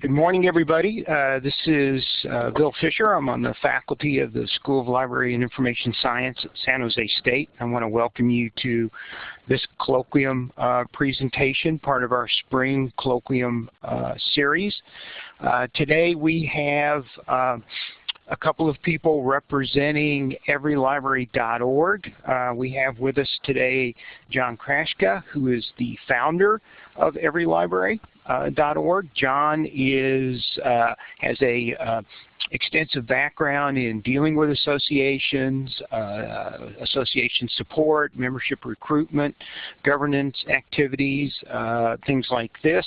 Good morning, everybody. Uh, this is uh, Bill Fisher. I'm on the faculty of the School of Library and Information Science at San Jose State. I want to welcome you to this colloquium uh, presentation, part of our spring colloquium uh, series. Uh, today we have uh, a couple of people representing everylibrary.org. Uh, we have with us today John Chrastka, who is the founder of everylibrary.org. Uh. John is uh, has a uh, extensive background in dealing with associations, uh, association support, membership recruitment, governance activities, uh, things like this.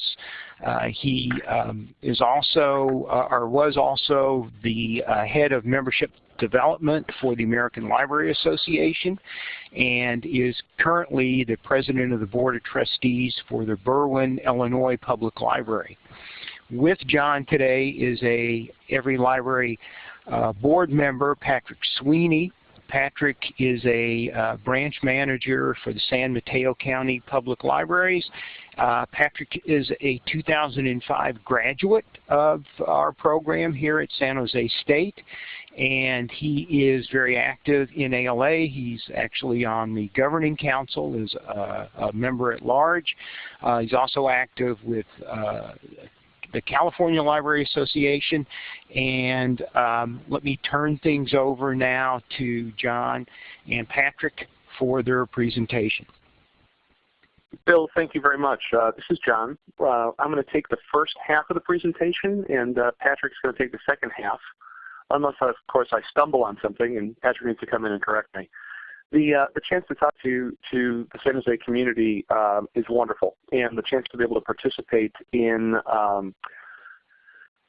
Uh, he um, is also, or was also, the head of membership development for the American Library Association and is currently the president of the board of trustees for the Berwyn, Illinois Public Library. With John today is a Every Library uh, board member, Patrick Sweeney. Patrick is a uh, branch manager for the San Mateo County Public Libraries. Uh, Patrick is a 2005 graduate of our program here at San Jose State and he is very active in ALA. He's actually on the governing council as a, a member at large. Uh, he's also active with uh, the California Library Association. And um, let me turn things over now to John and Patrick for their presentation. Bill, thank you very much. Uh, this is John. Uh, I'm going to take the first half of the presentation, and uh, Patrick's going to take the second half unless of course I stumble on something and Patrick needs to come in and correct me. The, uh, the chance to talk to, to the San Jose community um, is wonderful, and the chance to be able to participate in um,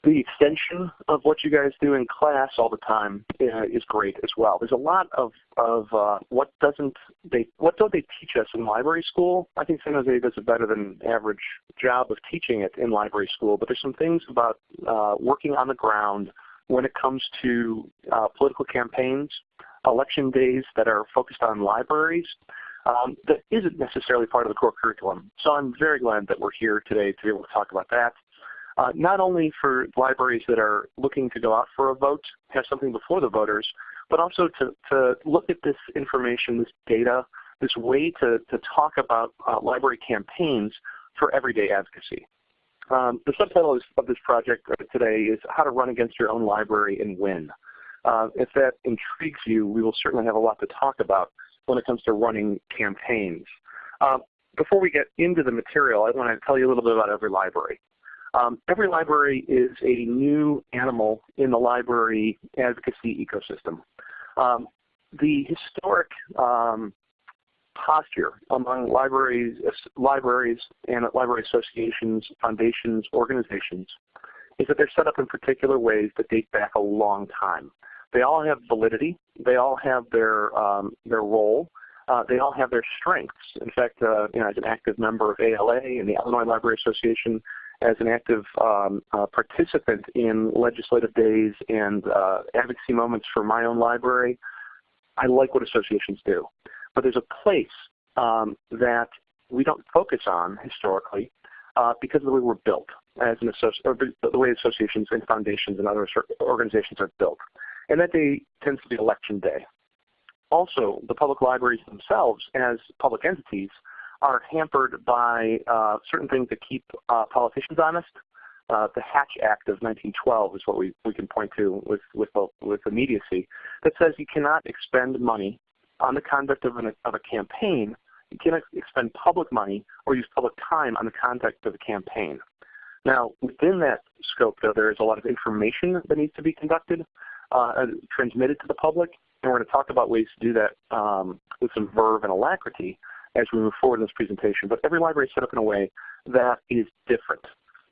the extension of what you guys do in class all the time uh, is great as well. There's a lot of, of uh, what doesn't they what don't they teach us in library school. I think San Jose does a better than average job of teaching it in library school, but there's some things about uh, working on the ground when it comes to uh, political campaigns, election days that are focused on libraries, um, that isn't necessarily part of the core curriculum. So I'm very glad that we're here today to be able to talk about that. Uh, not only for libraries that are looking to go out for a vote, have something before the voters, but also to, to look at this information, this data, this way to, to talk about uh, library campaigns for everyday advocacy. Um, the subtitle of this project today is How to Run Against Your Own Library and Win. Uh, if that intrigues you, we will certainly have a lot to talk about when it comes to running campaigns. Uh, before we get into the material, I want to tell you a little bit about every library. Um, every library is a new animal in the library advocacy ecosystem. Um, the historic um, posture among libraries, libraries and library associations, foundations, organizations is that they're set up in particular ways that date back a long time. They all have validity. They all have their um, their role. Uh, they all have their strengths. In fact, uh, you know, as an active member of ALA and the Illinois Library Association, as an active um, uh, participant in legislative days and uh, advocacy moments for my own library, I like what associations do. But there's a place um, that we don't focus on historically uh, because of the way we're built as an associ- or the way associations and foundations and other organizations are built. And that day tends to be election day. Also, the public libraries themselves as public entities are hampered by uh, certain things that keep uh, politicians honest. Uh, the Hatch Act of 1912 is what we, we can point to with, with, with immediacy that says you cannot expend money on the conduct of, an, of a campaign, you cannot expend public money or use public time on the conduct of a campaign. Now, within that scope, though, there is a lot of information that needs to be conducted, uh, transmitted to the public, and we're going to talk about ways to do that um, with some verve and alacrity as we move forward in this presentation. But every library is set up in a way that is different.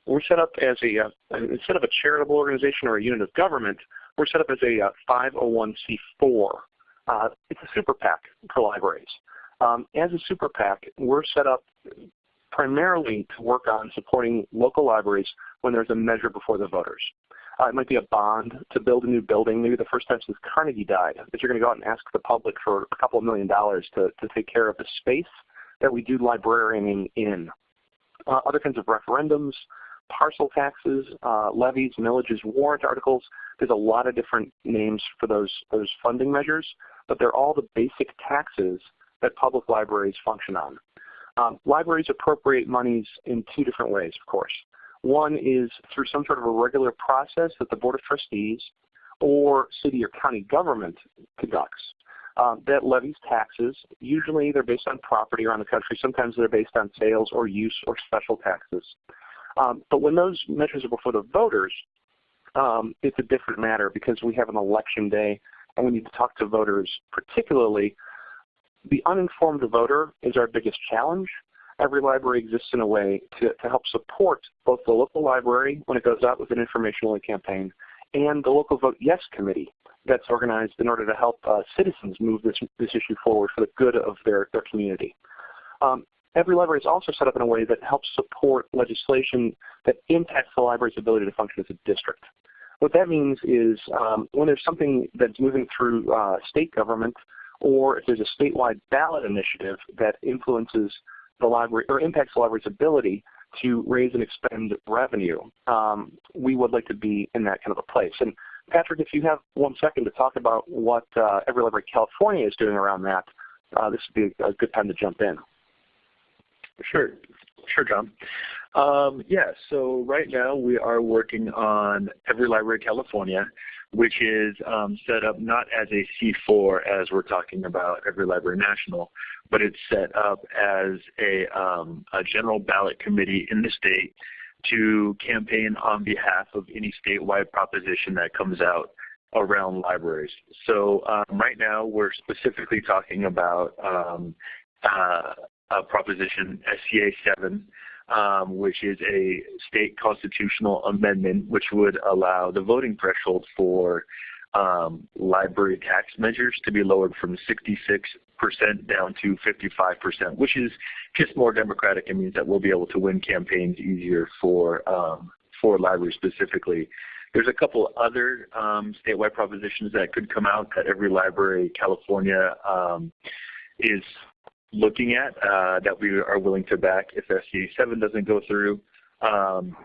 We're set up as a, uh, instead of a charitable organization or a unit of government, we're set up as a uh, 501c4 uh, it's a super PAC for libraries. Um, as a super PAC, we're set up primarily to work on supporting local libraries when there's a measure before the voters. Uh, it might be a bond to build a new building, maybe the first time since Carnegie died, that you're going to go out and ask the public for a couple of million dollars to, to take care of the space that we do librarianing in. Uh, other kinds of referendums, parcel taxes, uh, levies, millages, warrant articles. There's a lot of different names for those, those funding measures, but they're all the basic taxes that public libraries function on. Um, libraries appropriate monies in two different ways, of course. One is through some sort of a regular process that the Board of Trustees or city or county government conducts um, that levies taxes. Usually they're based on property around the country. Sometimes they're based on sales or use or special taxes. Um, but when those measures are before the voters, um, it's a different matter because we have an election day and we need to talk to voters particularly. The uninformed voter is our biggest challenge. Every library exists in a way to, to help support both the local library when it goes out with an informational campaign and the local Vote Yes committee that's organized in order to help uh, citizens move this, this issue forward for the good of their, their community. Um, every library is also set up in a way that helps support legislation that impacts the library's ability to function as a district. What that means is um, when there's something that's moving through uh, state government or if there's a statewide ballot initiative that influences the library or impacts the library's ability to raise and expend revenue, um, we would like to be in that kind of a place. And Patrick, if you have one second to talk about what uh, Every Library California is doing around that, uh, this would be a good time to jump in. Sure, sure, John. Um, yeah, so right now we are working on Every Library California, which is um, set up not as a C4 as we're talking about Every Library National, but it's set up as a, um, a general ballot committee in the state to campaign on behalf of any statewide proposition that comes out around libraries. So um, right now we're specifically talking about um, uh, a proposition SCA 7, um, which is a state constitutional amendment which would allow the voting threshold for um, library tax measures to be lowered from 66 percent down to 55%, which is just more democratic. It means that we'll be able to win campaigns easier for um, for libraries specifically. There's a couple other um, statewide propositions that could come out that every library California um, is looking at uh, that we are willing to back if SCA 7 doesn't go through. Um,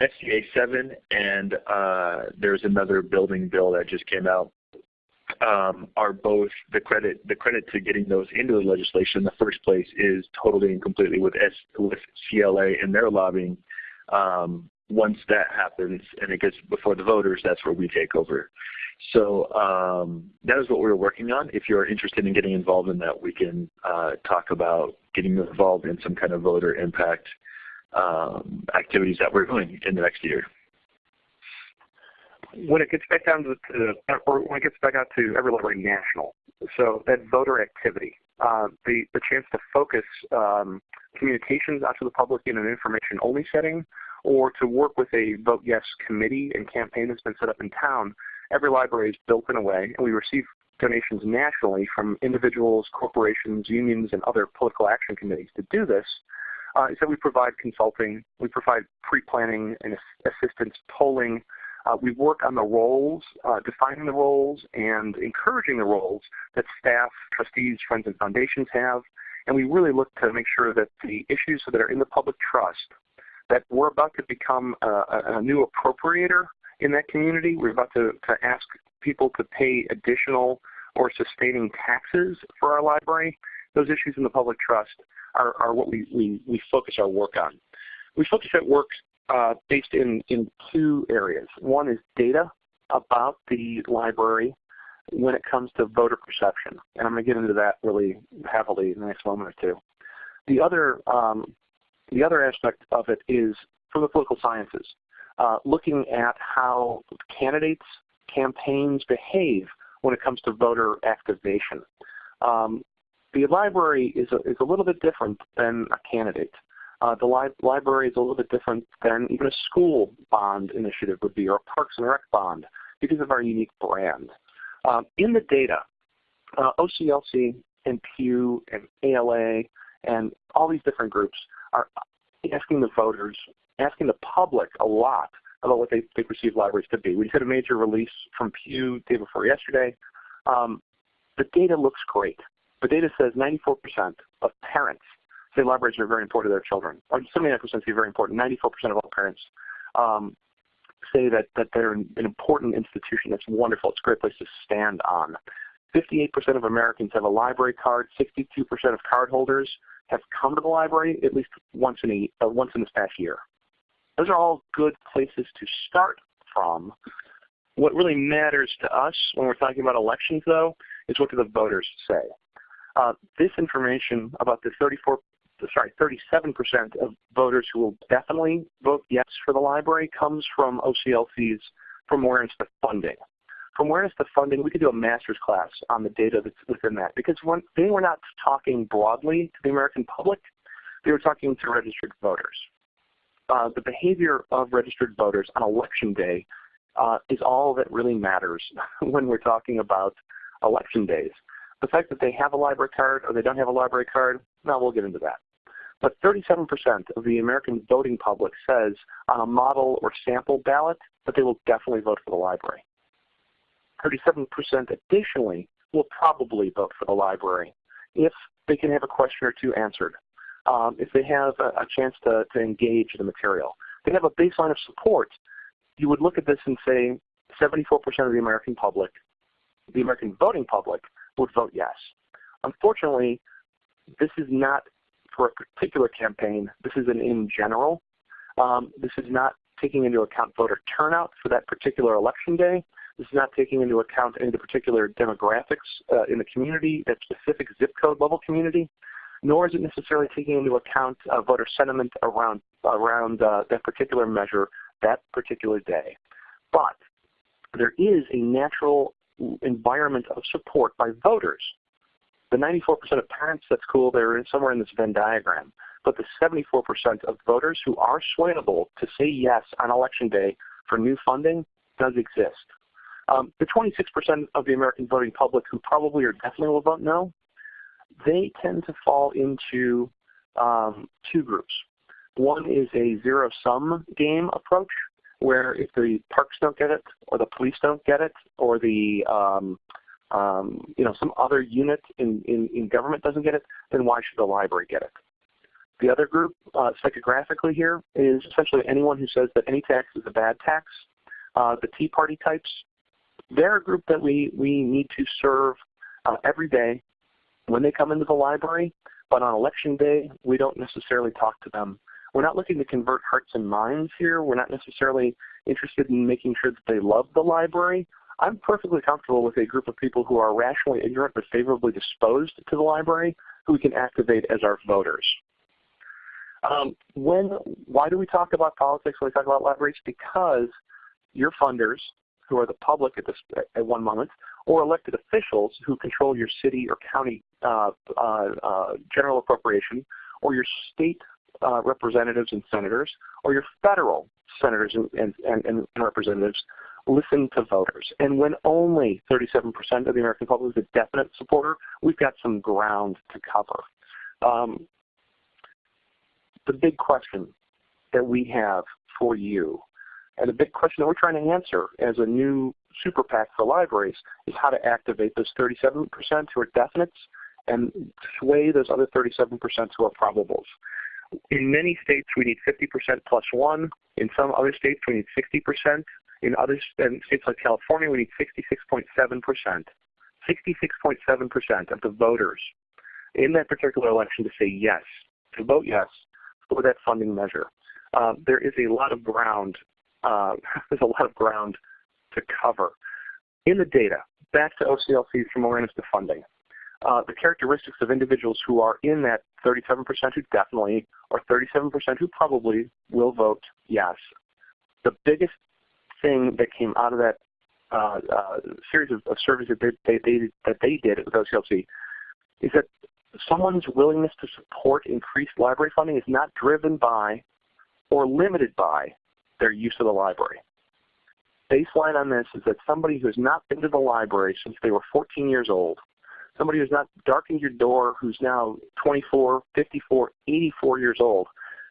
SCA 7 and uh, there's another building bill that just came out um, are both the credit the credit to getting those into the legislation in the first place is totally and completely with S, with CLA and their lobbying. Um, once that happens and it gets before the voters, that's where we take over. So um, that is what we're working on. If you're interested in getting involved in that, we can uh, talk about getting involved in some kind of voter impact um, activities that we're doing in the next year when it gets back down to, to or when it gets back out to every library national, so that voter activity, uh, the the chance to focus um, communications out to the public in an information only setting, or to work with a vote yes committee and campaign that's been set up in town. Every library is built in a way, and we receive donations nationally from individuals, corporations, unions, and other political action committees to do this. Uh, so we provide consulting, we provide pre-planning and assistance, polling, uh, we work on the roles, uh, defining the roles and encouraging the roles that staff, trustees, friends, and foundations have. And we really look to make sure that the issues that are in the public trust, that we're about to become a, a new appropriator in that community. We're about to, to ask people to pay additional or sustaining taxes for our library. Those issues in the public trust are, are what we, we, we focus our work on. We focus our work uh, based in, in two areas. One is data about the library when it comes to voter perception. And I'm going to get into that really heavily in the next moment or two. The other, um, the other aspect of it is from the political sciences, uh, looking at how candidates, campaigns behave when it comes to voter activation. Um, the library is a, is a little bit different than a candidate. Uh, the li library is a little bit different than even a school bond initiative would be or a Parks and Rec bond because of our unique brand. Um, in the data, uh, OCLC and Pew and ALA and all these different groups are asking the voters, asking the public a lot about what they, perceive libraries to be. We had a major release from Pew day before yesterday. Um, the data looks great. The data says 94% of parents say libraries are very important to their children. Or 79% say very important. 94% of all parents um, say that, that they're an important institution. It's wonderful. It's a great place to stand on. 58% of Americans have a library card. 62% of cardholders have come to the library at least once in, a, uh, once in this past year. Those are all good places to start from. What really matters to us when we're talking about elections, though, is what do the voters say. Uh, this information about the 34, sorry, 37% of voters who will definitely vote yes for the library comes from OCLC's From Awareness to Funding. From Awareness to Funding, we could do a master's class on the data that's within that because when, they were not talking broadly to the American public, they were talking to registered voters. Uh, the behavior of registered voters on election day uh, is all that really matters when we're talking about election days. The fact that they have a library card or they don't have a library card, now we'll get into that. But 37% of the American voting public says on a model or sample ballot that they will definitely vote for the library. 37% additionally will probably vote for the library if they can have a question or two answered, um, if they have a, a chance to, to engage the material. They have a baseline of support. You would look at this and say 74% of the American public, the American voting public, would vote yes. Unfortunately, this is not for a particular campaign. This is an in general. Um, this is not taking into account voter turnout for that particular election day. This is not taking into account any of the particular demographics uh, in the community, that specific zip code level community, nor is it necessarily taking into account uh, voter sentiment around, around uh, that particular measure that particular day. But there is a natural environment of support by voters. The 94% of parents, that's cool, they're somewhere in this Venn diagram. But the 74% of voters who are swayable to say yes on election day for new funding does exist. Um, the 26% of the American voting public who probably or definitely will vote no, they tend to fall into um, two groups. One is a zero-sum game approach, where if the parks don't get it, or the police don't get it, or the um, um, you know some other unit in, in, in, government doesn't get it, then why should the library get it? The other group, uh, psychographically here, is essentially anyone who says that any tax is a bad tax. Uh, the Tea Party types they're a group that we, we need to serve uh, every day when they come into the library, but on election day, we don't necessarily talk to them. We're not looking to convert hearts and minds here. We're not necessarily interested in making sure that they love the library. I'm perfectly comfortable with a group of people who are rationally ignorant but favorably disposed to the library who we can activate as our voters. Um, when, why do we talk about politics when we talk about libraries? Because your funders, who are the public at, this, at one moment, or elected officials who control your city or county uh, uh, uh, general appropriation, or your state uh, representatives and senators, or your federal senators and, and, and, and, representatives listen to voters. And when only 37% of the American public is a definite supporter, we've got some ground to cover. Um, the big question that we have for you and the big question that we're trying to answer as a new super PAC for libraries is how to activate those 37% who are definites and sway those other 37% who are probables. In many states, we need 50% plus one. In some other states, we need 60%. In other in states like California, we need 66.7%. 66.7% of the voters in that particular election to say yes, to vote yes for that funding measure. Uh, there is a lot of ground uh, there's a lot of ground to cover. In the data, back to OCLC's from awareness to funding, uh, the characteristics of individuals who are in that 37% who definitely or 37% who probably will vote yes. The biggest thing that came out of that uh, uh, series of, of, surveys that they, they, that they did with OCLC is that someone's willingness to support increased library funding is not driven by or limited by their use of the library. Baseline on this is that somebody who has not been to the library since they were 14 years old, somebody who's not darkened your door, who's now 24, 54, 84 years old,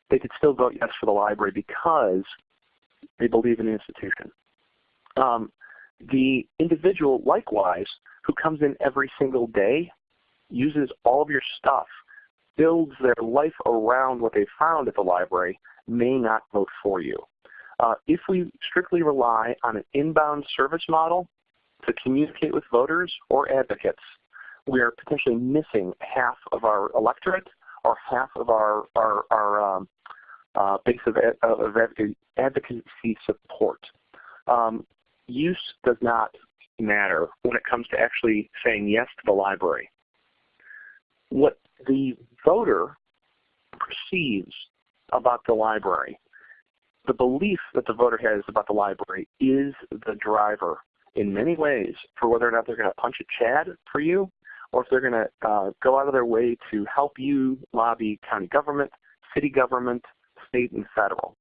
they could still vote yes for the library because they believe in the institution. Um, the individual, likewise, who comes in every single day, uses all of your stuff, builds their life around what they found at the library may not vote for you. Uh, if we strictly rely on an inbound service model to communicate with voters or advocates, we are potentially missing half of our electorate or half of our, our, our um, uh, base of, of advocacy support. Um, use does not matter when it comes to actually saying yes to the library. What the voter perceives about the library, the belief that the voter has about the library is the driver in many ways for whether or not they're going to punch a Chad for you or if they're going to uh, go out of their way to help you lobby county government, city government, state, and federal.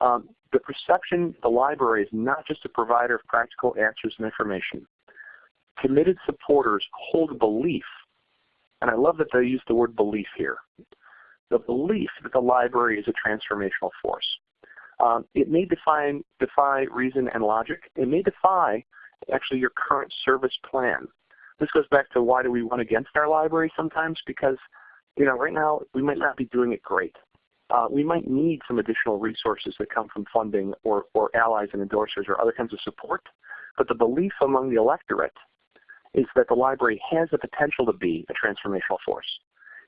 Um, the perception the library is not just a provider of practical answers and information. Committed supporters hold a belief, and I love that they use the word belief here, the belief that the library is a transformational force. Um, it may defy reason and logic. It may defy actually your current service plan. This goes back to why do we run against our library sometimes because you know right now we might not be doing it great uh, we might need some additional resources that come from funding or, or allies and endorsers or other kinds of support. But the belief among the electorate is that the library has the potential to be a transformational force.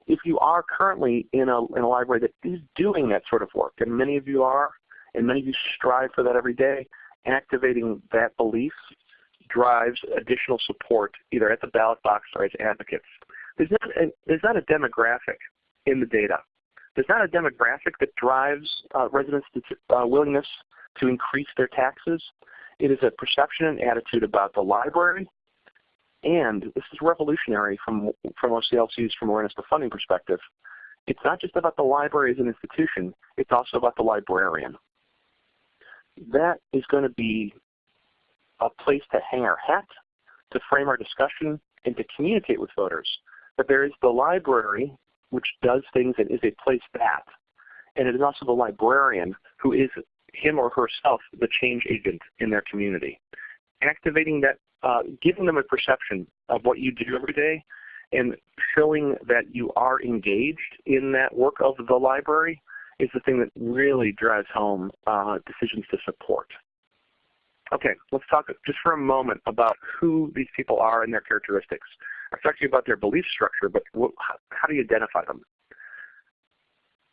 If you are currently in a, in a library that is doing that sort of work, and many of you are, and many of you strive for that every day, activating that belief drives additional support either at the ballot box or as advocates. There's not a, there's not a demographic in the data there's not a demographic that drives uh, residents' uh, willingness to increase their taxes. It is a perception and attitude about the library, and this is revolutionary from, from OCLC's from awareness to funding perspective. It's not just about the library as an institution, it's also about the librarian. That is going to be a place to hang our hat, to frame our discussion, and to communicate with voters. But there is the library which does things and is a place that. And it is also the librarian who is him or herself the change agent in their community. Activating that, uh, giving them a perception of what you do every day and showing that you are engaged in that work of the library is the thing that really drives home uh, decisions to support. Okay, let's talk just for a moment about who these people are and their characteristics. I've talked to you about their belief structure, but how do you identify them?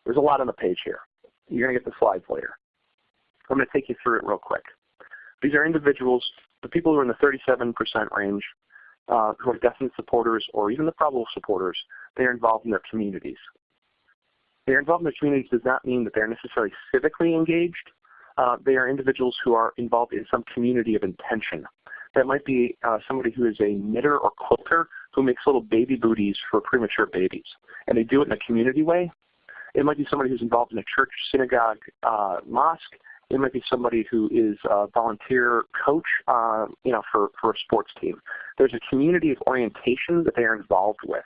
There's a lot on the page here. You're going to get the slides later. I'm going to take you through it real quick. These are individuals, the people who are in the 37% range, uh, who are definite supporters or even the probable supporters, they are involved in their communities. They're involved in their communities does not mean that they're necessarily civically engaged. Uh, they are individuals who are involved in some community of intention. That might be uh, somebody who is a knitter or quilter who makes little baby booties for premature babies. And they do it in a community way. It might be somebody who's involved in a church, synagogue, uh, mosque. It might be somebody who is a volunteer coach uh, you know, for, for a sports team. There's a community of orientation that they are involved with.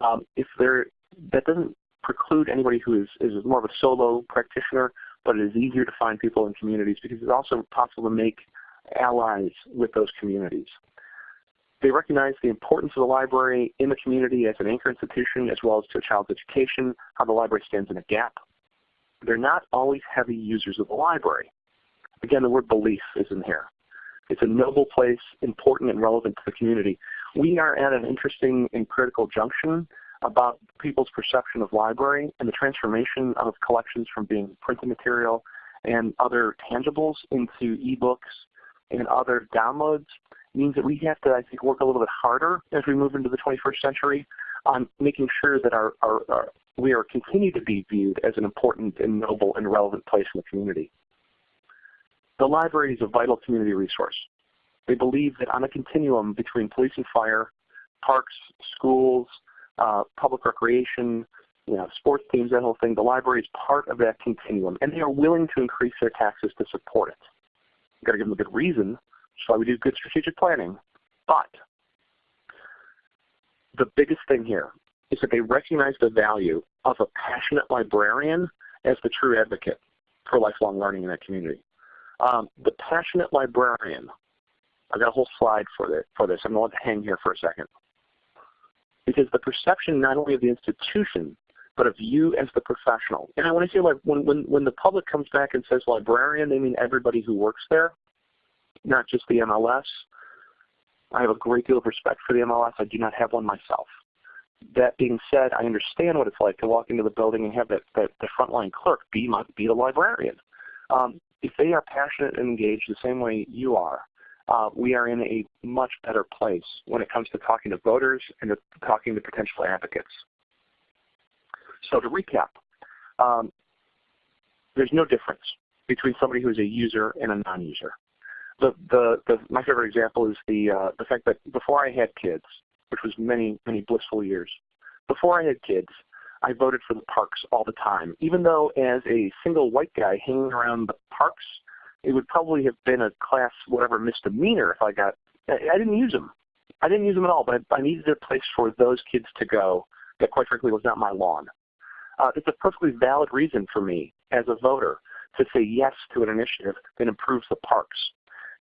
Um, if they're, that doesn't preclude anybody who is, is more of a solo practitioner, but it is easier to find people in communities because it's also possible to make allies with those communities. They recognize the importance of the library in the community as an anchor institution as well as to a child's education, how the library stands in a gap. They're not always heavy users of the library. Again, the word belief is in here. It's a noble place, important and relevant to the community. We are at an interesting and critical junction about people's perception of library and the transformation of collections from being printed material and other tangibles into ebooks and other downloads means that we have to, I think, work a little bit harder as we move into the 21st century on making sure that our, our, our we are continue to be viewed as an important and noble and relevant place in the community. The library is a vital community resource. They believe that on a continuum between police and fire, parks, schools, uh, public recreation, you know, sports teams, that whole thing, the library is part of that continuum, and they are willing to increase their taxes to support it. You've got to give them a good reason. That's why we do good strategic planning. But the biggest thing here is that they recognize the value of a passionate librarian as the true advocate for lifelong learning in that community. Um, the passionate librarian, I've got a whole slide for, this. I'm going to let it hang here for a second. Because the perception not only of the institution, but of you as the professional. And I want to say like when, when, when the public comes back and says librarian, they mean everybody who works there, not just the MLS. I have a great deal of respect for the MLS. I do not have one myself. That being said, I understand what it's like to walk into the building and have that, that the frontline clerk be, my, be the librarian. Um, if they are passionate and engaged the same way you are, uh, we are in a much better place when it comes to talking to voters and to talking to potential advocates. So to recap, um, there's no difference between somebody who is a user and a non-user. The, the, the, my favorite example is the, uh, the fact that before I had kids, which was many, many blissful years, before I had kids, I voted for the parks all the time. Even though as a single white guy hanging around the parks, it would probably have been a class whatever misdemeanor if I got, I didn't use them. I didn't use them at all, but I needed a place for those kids to go that quite frankly was not my lawn. Uh, it's a perfectly valid reason for me as a voter to say yes to an initiative that improves the parks.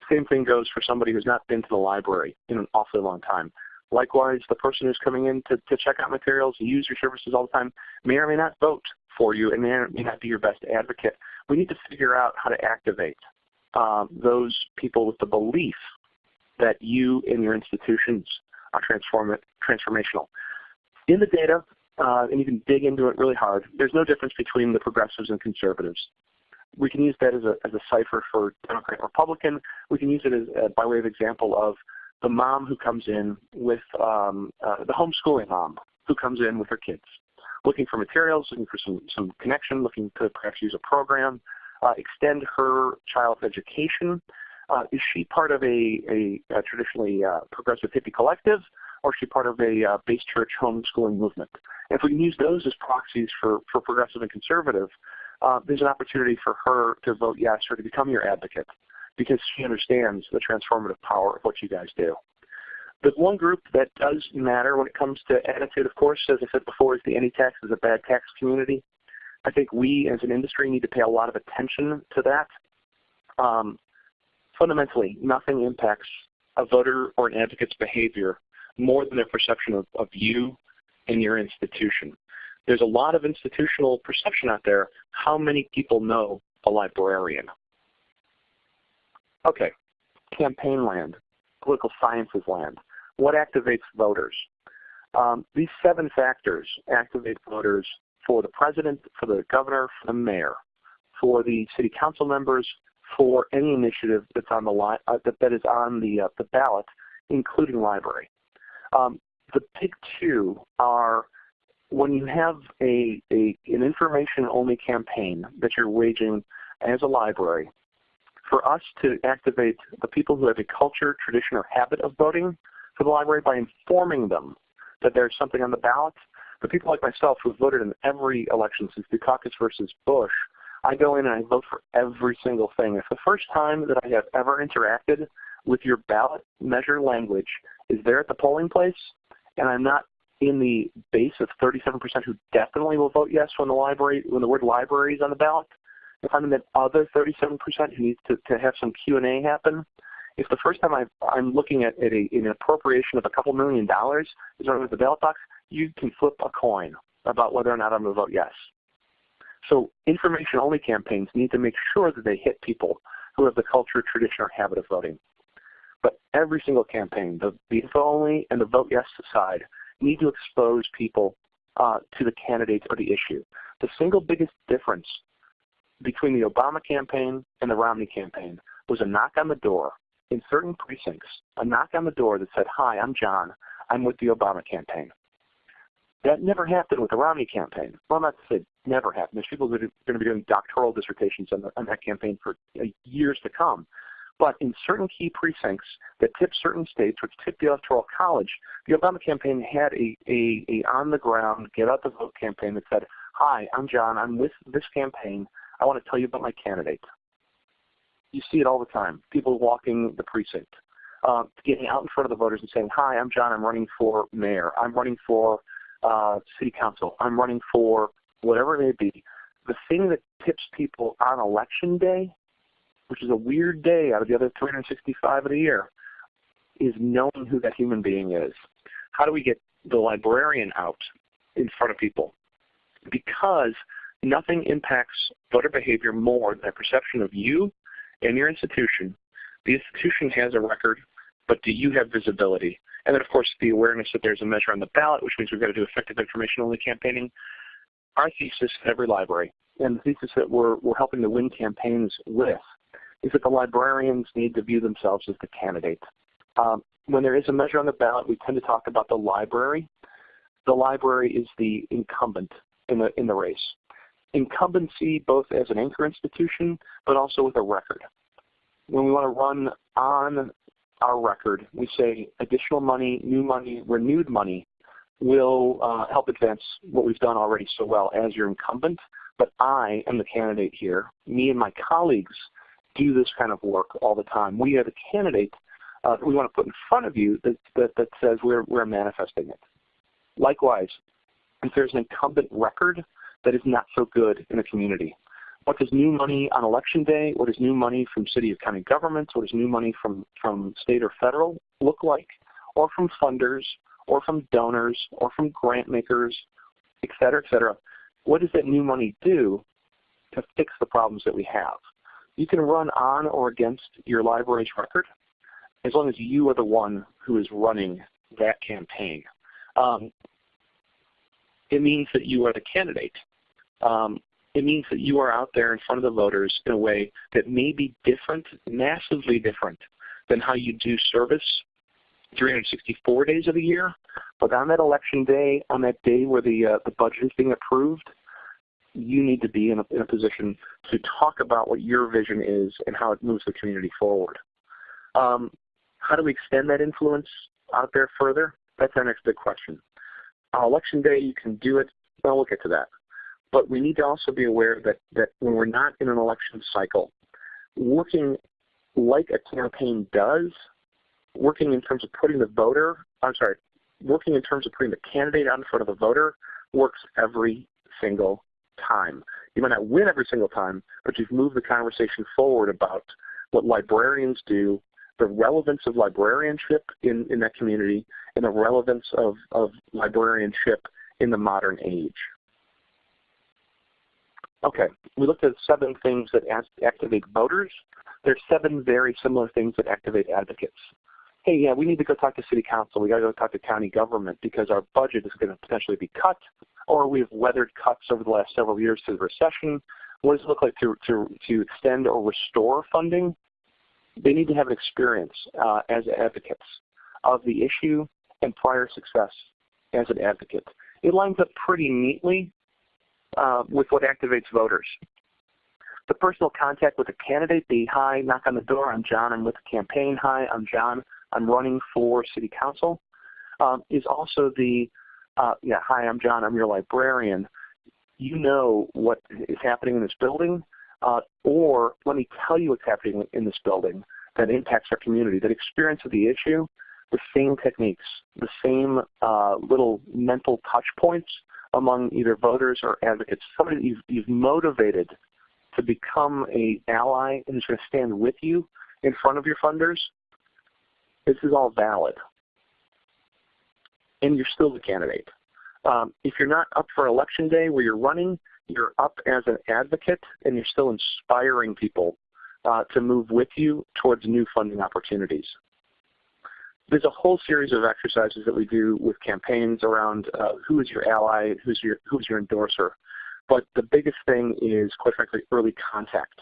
Same thing goes for somebody who's not been to the library in an awfully long time. Likewise, the person who's coming in to, to check out materials and use your services all the time may or may not vote for you and may or may not be your best advocate. We need to figure out how to activate um, those people with the belief that you and your institutions are transform transformational. In the data, uh, and you can dig into it really hard, there's no difference between the progressives and conservatives. We can use that as a, as a cipher for Democrat and Republican. We can use it as, uh, by way of example of the mom who comes in with um, uh, the homeschooling mom who comes in with her kids, looking for materials, looking for some, some connection, looking to perhaps use a program, uh, extend her child's education. Uh, is she part of a, a, a traditionally uh, progressive hippie collective, or is she part of a uh, base church homeschooling movement? If we can use those as proxies for, for progressive and conservative, uh, there's an opportunity for her to vote yes or to become your advocate because she understands the transformative power of what you guys do. The one group that does matter when it comes to attitude, of course, as I said before, is the any tax is a bad tax community. I think we as an industry need to pay a lot of attention to that. Um, fundamentally, nothing impacts a voter or an advocate's behavior more than their perception of, of you and your institution. There's a lot of institutional perception out there. How many people know a librarian? Okay, campaign land, political sciences land. What activates voters? Um, these seven factors activate voters for the president, for the governor, for the mayor, for the city council members, for any initiative that's on the li uh, that, is on the uh, the ballot, including library. Um, the big two are when you have a, a an information only campaign that you're waging as a library. For us to activate the people who have a culture, tradition, or habit of voting for the library by informing them that there's something on the ballot, the people like myself who have voted in every election since Dukakis versus Bush, I go in and I vote for every single thing. If the first time that I have ever interacted with your ballot measure language is there at the polling place, and I'm not in the base of 37% who definitely will vote yes when the library when the word library is on the ballot. If I'm in that other 37% who needs to, to have some Q&A happen, if the first time i am looking at, at a, an appropriation of a couple million dollars is on the ballot box, you can flip a coin about whether or not I'm going to vote yes. So information-only campaigns need to make sure that they hit people who have the culture, tradition, or habit of voting. But every single campaign, the, the info-only and the vote yes side, need to expose people uh, to the candidates or the issue. The single biggest difference between the Obama campaign and the Romney campaign was a knock on the door in certain precincts, a knock on the door that said, hi, I'm John. I'm with the Obama campaign. That never happened with the Romney campaign. Well, not to say never happened. There's people that are going to be doing doctoral dissertations on, the, on that campaign for uh, years to come. But in certain key precincts that tip certain states, which tip the Electoral College, the Obama campaign had a, a, a on-the-ground, get-out-the-vote campaign that said, hi, I'm John. I'm with this campaign. I want to tell you about my candidate. You see it all the time. People walking the precinct, uh, getting out in front of the voters and saying, hi, I'm John. I'm running for mayor. I'm running for uh, city council. I'm running for whatever it may be. The thing that tips people on election day, which is a weird day out of the other 365 of the year, is knowing who that human being is. How do we get the librarian out in front of people because nothing impacts voter behavior more than a perception of you and your institution. The institution has a record, but do you have visibility? And then of course the awareness that there's a measure on the ballot, which means we've got to do effective information only campaigning. Our thesis at every library, and the thesis that we're, we're helping to win campaigns with, is that the librarians need to view themselves as the candidate. Um, when there is a measure on the ballot, we tend to talk about the library. The library is the incumbent in the, in the race. Incumbency both as an anchor institution, but also with a record. When we want to run on our record, we say additional money, new money, renewed money will uh, help advance what we've done already so well as your incumbent, but I am the candidate here. Me and my colleagues do this kind of work all the time. We are the candidate uh, that we want to put in front of you that, that, that says we're, we're manifesting it. Likewise, if there's an incumbent record that is not so good in the community, what does new money on election day, what does new money from city or county governments, what does new money from, from state or federal look like, or from funders, or from donors, or from grant makers, et cetera, et cetera. What does that new money do to fix the problems that we have? You can run on or against your library's record as long as you are the one who is running that campaign. Um, it means that you are the candidate. Um, it means that you are out there in front of the voters in a way that may be different, massively different than how you do service 364 days of the year. But on that election day, on that day where the, uh, the budget is being approved, you need to be in a, in a position to talk about what your vision is and how it moves the community forward. Um, how do we extend that influence out there further? That's our next big question. On election day, you can do it. Well, we'll get to that. But we need to also be aware that, that when we're not in an election cycle, working like a campaign does, working in terms of putting the voter, I'm sorry, working in terms of putting the candidate out in front of the voter works every single time. You might not win every single time, but you've moved the conversation forward about what librarians do, the relevance of librarianship in, in that community, and the relevance of, of librarianship in the modern age. Okay, we looked at seven things that activate voters. There's seven very similar things that activate advocates. Hey, yeah, we need to go talk to city council. We got to go talk to county government because our budget is going to potentially be cut, or we've weathered cuts over the last several years through the recession. What does it look like to, to, to extend or restore funding? They need to have an experience uh, as advocates of the issue and prior success as an advocate. It lines up pretty neatly uh, with what activates voters. The personal contact with a candidate, the hi, knock on the door, I'm John, I'm with the campaign, hi, I'm John, I'm running for city council, um, is also the, uh, yeah, hi, I'm John, I'm your librarian. You know what is happening in this building, uh, or let me tell you what's happening in this building that impacts our community, that experience of the issue, the same techniques, the same uh, little mental touch points among either voters or advocates, somebody that you've, you've motivated to become a ally and is going to stand with you in front of your funders, this is all valid. And you're still the candidate. Um, if you're not up for election day where you're running, you're up as an advocate and you're still inspiring people uh, to move with you towards new funding opportunities there's a whole series of exercises that we do with campaigns around uh, who is your ally, who's your who's your endorser. But the biggest thing is, quite frankly, early contact.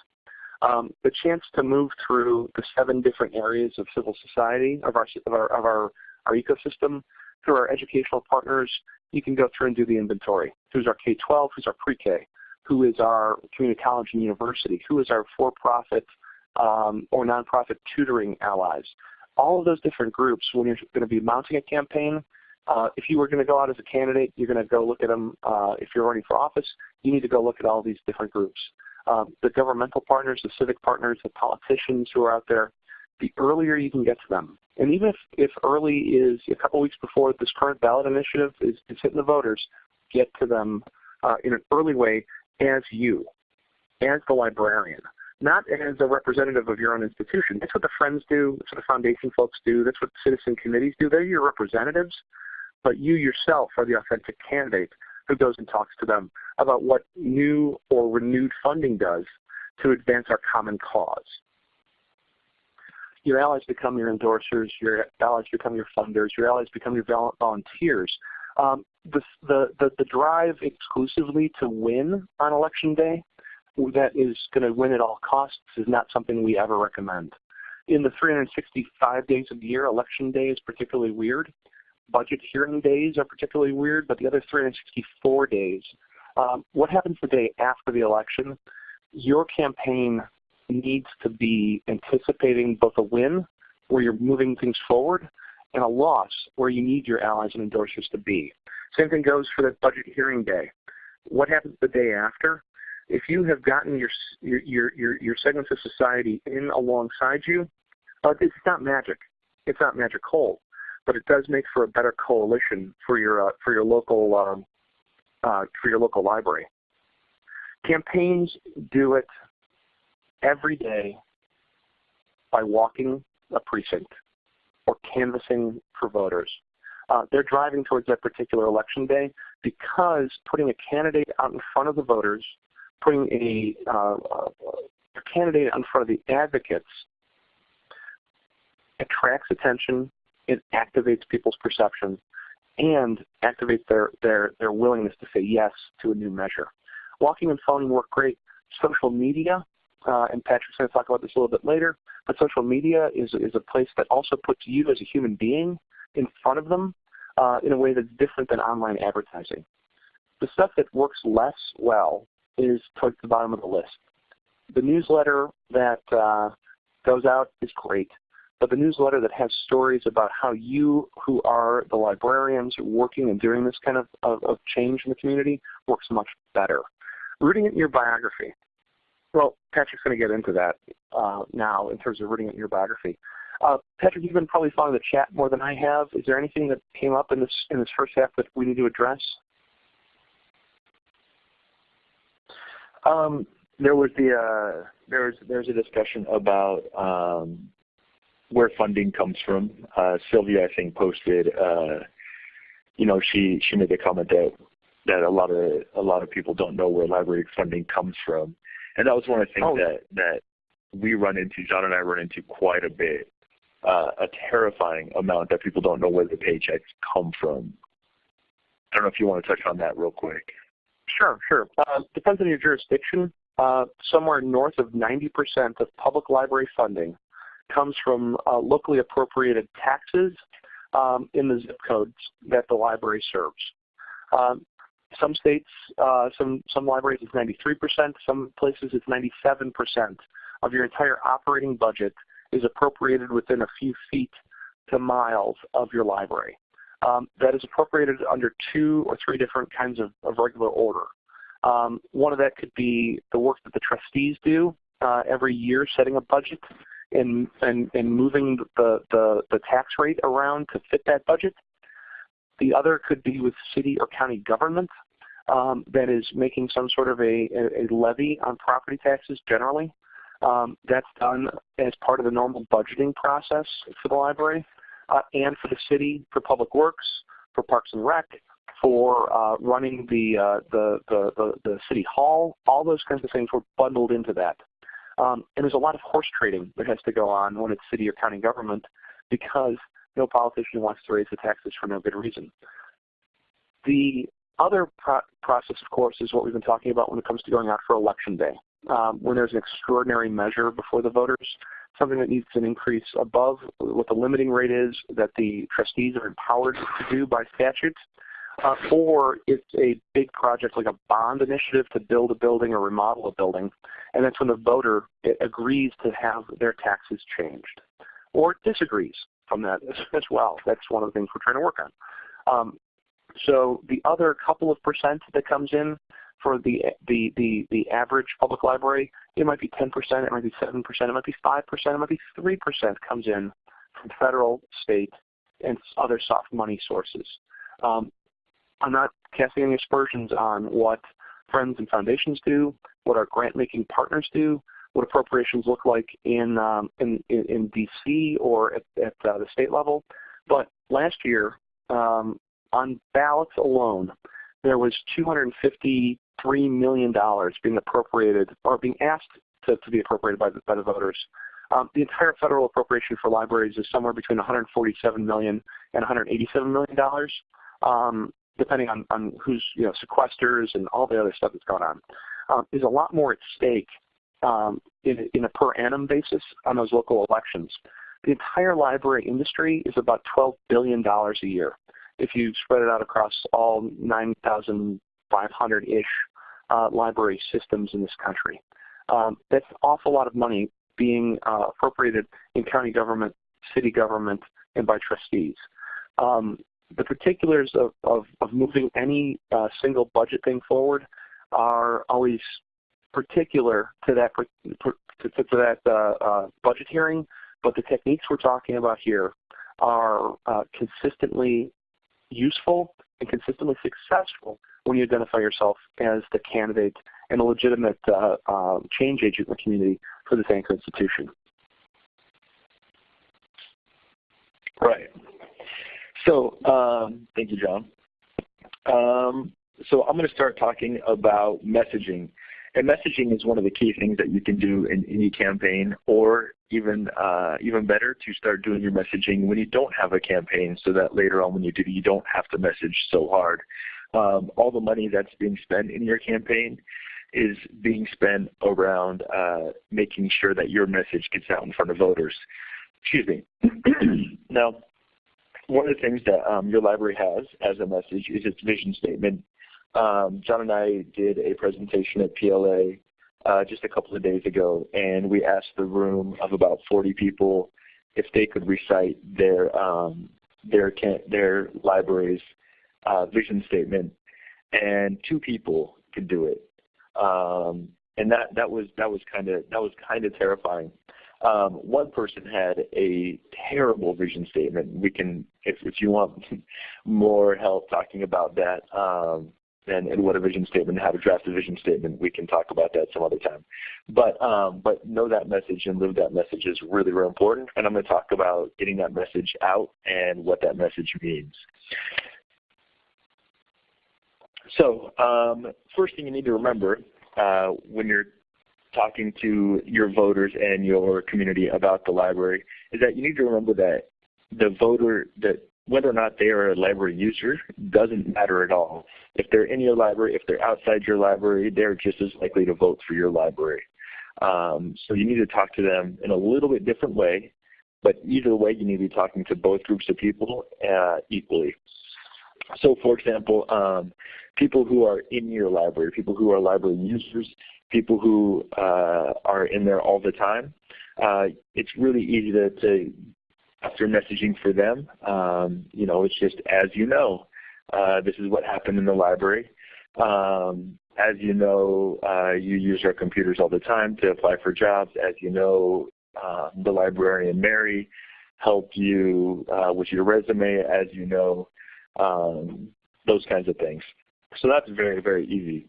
Um, the chance to move through the seven different areas of civil society of our of our of our, our ecosystem through our educational partners. You can go through and do the inventory. Who's our K-12? Who's our pre-K? Who is our community college and university? Who is our for-profit um, or nonprofit tutoring allies? All of those different groups, when you're going to be mounting a campaign, uh, if you were going to go out as a candidate, you're going to go look at them. Uh, if you're running for office, you need to go look at all these different groups. Um, the governmental partners, the civic partners, the politicians who are out there, the earlier you can get to them. And even if, if early is a couple weeks before this current ballot initiative is, is hitting the voters, get to them uh, in an early way as you, as the librarian not as a representative of your own institution. That's what the Friends do. That's what the foundation folks do. That's what citizen committees do. They're your representatives. but you yourself are the authentic candidate who goes and talks to them about what new or renewed funding does to advance our common cause. Your allies become your endorsers, your allies become your funders, your allies become your volunteers. Um, the, the, the, the drive exclusively to win on election day that is going to win at all costs is not something we ever recommend. In the 365 days of the year, election day is particularly weird. Budget hearing days are particularly weird, but the other 364 days, um, what happens the day after the election? Your campaign needs to be anticipating both a win, where you're moving things forward, and a loss, where you need your allies and endorsers to be. Same thing goes for the budget hearing day. What happens the day after? If you have gotten your your your your segments of society in alongside you, uh, it's not magic. It's not magic cold, but it does make for a better coalition for your uh, for your local um, uh, for your local library. Campaigns do it every day by walking a precinct or canvassing for voters. Uh, they're driving towards that particular election day because putting a candidate out in front of the voters, putting a, uh, a candidate in front of the advocates attracts attention, it activates people's perception, and activates their, their, their willingness to say yes to a new measure. Walking and phoning work great. Social media uh, and Patrick's going to talk about this a little bit later, but social media is, is a place that also puts you as a human being in front of them uh, in a way that's different than online advertising. The stuff that works less well is towards the bottom of the list. The newsletter that uh, goes out is great, but the newsletter that has stories about how you, who are the librarians working and doing this kind of, of, of change in the community, works much better. Rooting it in your biography. Well, Patrick's going to get into that uh, now in terms of reading in your biography. Uh, Patrick, you've been probably following the chat more than I have. Is there anything that came up in this in this first half that we need to address? Um, there was the uh, there was there's a discussion about um, where funding comes from. Uh, Sylvia, I think, posted. Uh, you know, she she made the comment that that a lot of a lot of people don't know where library funding comes from. And that was one of the things oh. that, that we run into, John and I run into quite a bit, uh, a terrifying amount that people don't know where the paychecks come from. I don't know if you want to touch on that real quick. Sure, sure. Uh, depends on your jurisdiction. Uh, somewhere north of 90% of public library funding comes from uh, locally appropriated taxes um, in the zip codes that the library serves. Um, some states, uh, some, some libraries it's 93%, some places it's 97% of your entire operating budget is appropriated within a few feet to miles of your library. Um, that is appropriated under two or three different kinds of, of regular order. Um, one of that could be the work that the trustees do uh, every year, setting a budget and, and, and moving the, the, the tax rate around to fit that budget. The other could be with city or county government um, that is making some sort of a, a, levy on property taxes generally. Um, that's done as part of the normal budgeting process for the library uh, and for the city, for public works, for parks and rec, for uh, running the, uh, the, the, the, the, city hall. All those kinds of things were bundled into that. Um, and there's a lot of horse trading that has to go on when it's city or county government because no politician wants to raise the taxes for no good reason. The other pro process, of course, is what we've been talking about when it comes to going out for election day. Um, when there's an extraordinary measure before the voters, something that needs an increase above what the limiting rate is that the trustees are empowered to do by statute, uh, or it's a big project like a bond initiative to build a building or remodel a building, and that's when the voter agrees to have their taxes changed, or disagrees from that as well. That's one of the things we're trying to work on. Um, so the other couple of percent that comes in for the, the, the, the average public library, it might be 10%, it might be 7%, it might be 5%, it might be 3% comes in from federal, state, and other soft money sources. Um, I'm not casting any aspersions on what friends and foundations do, what our grant-making partners do, what appropriations look like in, um, in, in, in, DC or at, at uh, the state level. But last year, um, on ballots alone, there was $253 million being appropriated or being asked to, to be appropriated by the, by the voters. Um, the entire federal appropriation for libraries is somewhere between $147 million and $187 million, um, depending on, on who's you know sequesters and all the other stuff that's going on. Um, there's a lot more at stake um, in, in a per annum basis on those local elections. The entire library industry is about $12 billion a year. If you spread it out across all 9,500-ish uh, library systems in this country. Um, that's an awful lot of money being uh, appropriated in county government, city government, and by trustees. Um, the particulars of, of, of moving any uh, single budget thing forward are always particular to that to, to that uh, uh, budget hearing, but the techniques we're talking about here are uh, consistently useful and consistently successful when you identify yourself as the candidate and a legitimate uh, uh, change agent in the community for this anchor institution. Right. So um, thank you, John. Um, so I'm going to start talking about messaging. And messaging is one of the key things that you can do in any campaign or even uh, even better to start doing your messaging when you don't have a campaign so that later on when you do, you don't have to message so hard. Um, all the money that's being spent in your campaign is being spent around uh, making sure that your message gets out in front of voters. Excuse me. now, one of the things that um, your library has as a message is its vision statement. Um, John and I did a presentation at PLA uh, just a couple of days ago, and we asked the room of about 40 people if they could recite their um, their their library's uh, vision statement, and two people could do it, um, and that that was that was kind of that was kind of terrifying. Um, one person had a terrible vision statement. We can, if, if you want more help talking about that, um, and, and what a vision statement how to draft a vision statement, we can talk about that some other time. But um, but know that message and live that message is really, really important. And I'm going to talk about getting that message out and what that message means. So um, first thing you need to remember uh, when you're talking to your voters and your community about the library is that you need to remember that the voter that whether or not they are a library user doesn't matter at all. If they're in your library, if they're outside your library, they're just as likely to vote for your library. Um, so you need to talk to them in a little bit different way, but either way you need to be talking to both groups of people uh, equally. So for example, um, people who are in your library, people who are library users, people who uh, are in there all the time, uh, it's really easy to, to after messaging for them. Um, you know, it's just as you know, uh, this is what happened in the library. Um, as you know, uh, you use our computers all the time to apply for jobs. As you know, uh, the librarian Mary helped you uh, with your resume, as you know, um, those kinds of things. So that's very, very easy.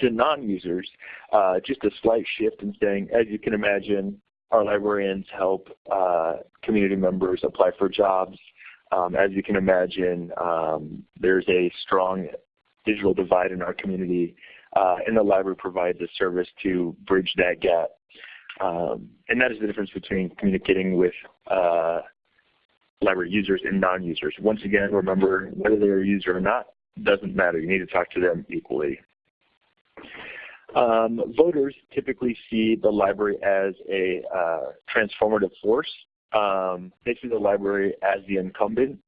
To non-users, uh, just a slight shift in saying, as you can imagine, our librarians help uh, community members apply for jobs. Um, as you can imagine, um, there's a strong digital divide in our community, uh, and the library provides a service to bridge that gap. Um, and that is the difference between communicating with uh, library users and non-users. Once again, remember, whether they're a user or not, doesn't matter. You need to talk to them equally. Um, voters typically see the library as a uh, transformative force. Um, they see the library as the incumbent.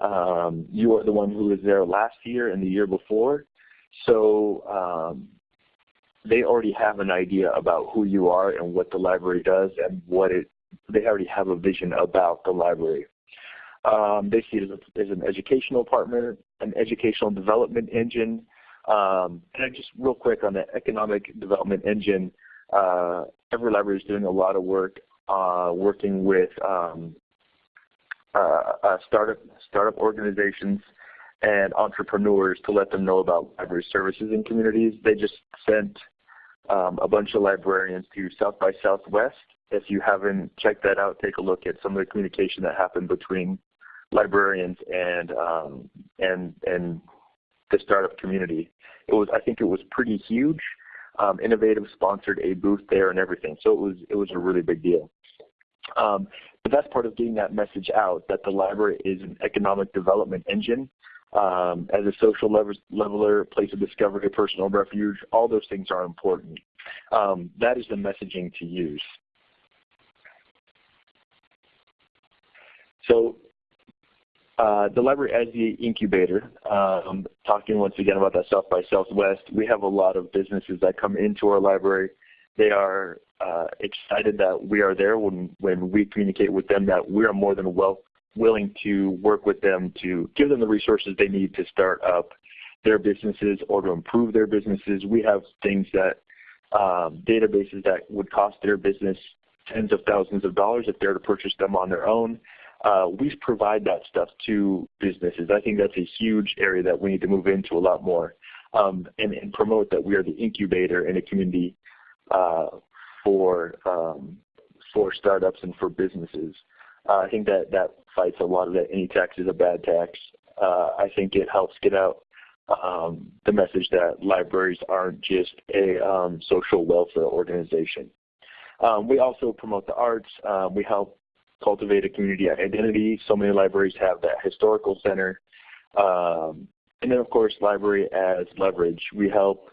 Um, you are the one who was there last year and the year before. So um, they already have an idea about who you are and what the library does and what it, they already have a vision about the library. Um, they see it as, a, as, an educational partner, an educational development engine, um, and just real quick on the economic development engine, uh, every library is doing a lot of work uh, working with um, uh, uh, startup startup organizations and entrepreneurs to let them know about library services in communities. They just sent um, a bunch of librarians to South by Southwest. If you haven't checked that out, take a look at some of the communication that happened between librarians and um, and and the startup community. It was I think it was pretty huge. Um, Innovative sponsored a booth there and everything, so it was it was a really big deal. Um, the best part of getting that message out that the library is an economic development engine um, as a social leveler, place of discovery, personal refuge, all those things are important. Um, that is the messaging to use. So uh, the library as the incubator, um, talking once again about that South by Southwest, we have a lot of businesses that come into our library. They are uh, excited that we are there when, when we communicate with them that we are more than well, willing to work with them to give them the resources they need to start up their businesses or to improve their businesses. We have things that, um, databases that would cost their business tens of thousands of dollars if they're to purchase them on their own uh, we provide that stuff to businesses. I think that's a huge area that we need to move into a lot more um, and, and, promote that we are the incubator in a community uh, for um, for startups and for businesses. Uh, I think that that fights a lot of that any tax is a bad tax. Uh, I think it helps get out um, the message that libraries aren't just a um, social welfare organization. Um, we also promote the arts. Um, we help cultivate a community identity. So many libraries have that historical center. Um, and then of course library as leverage. We help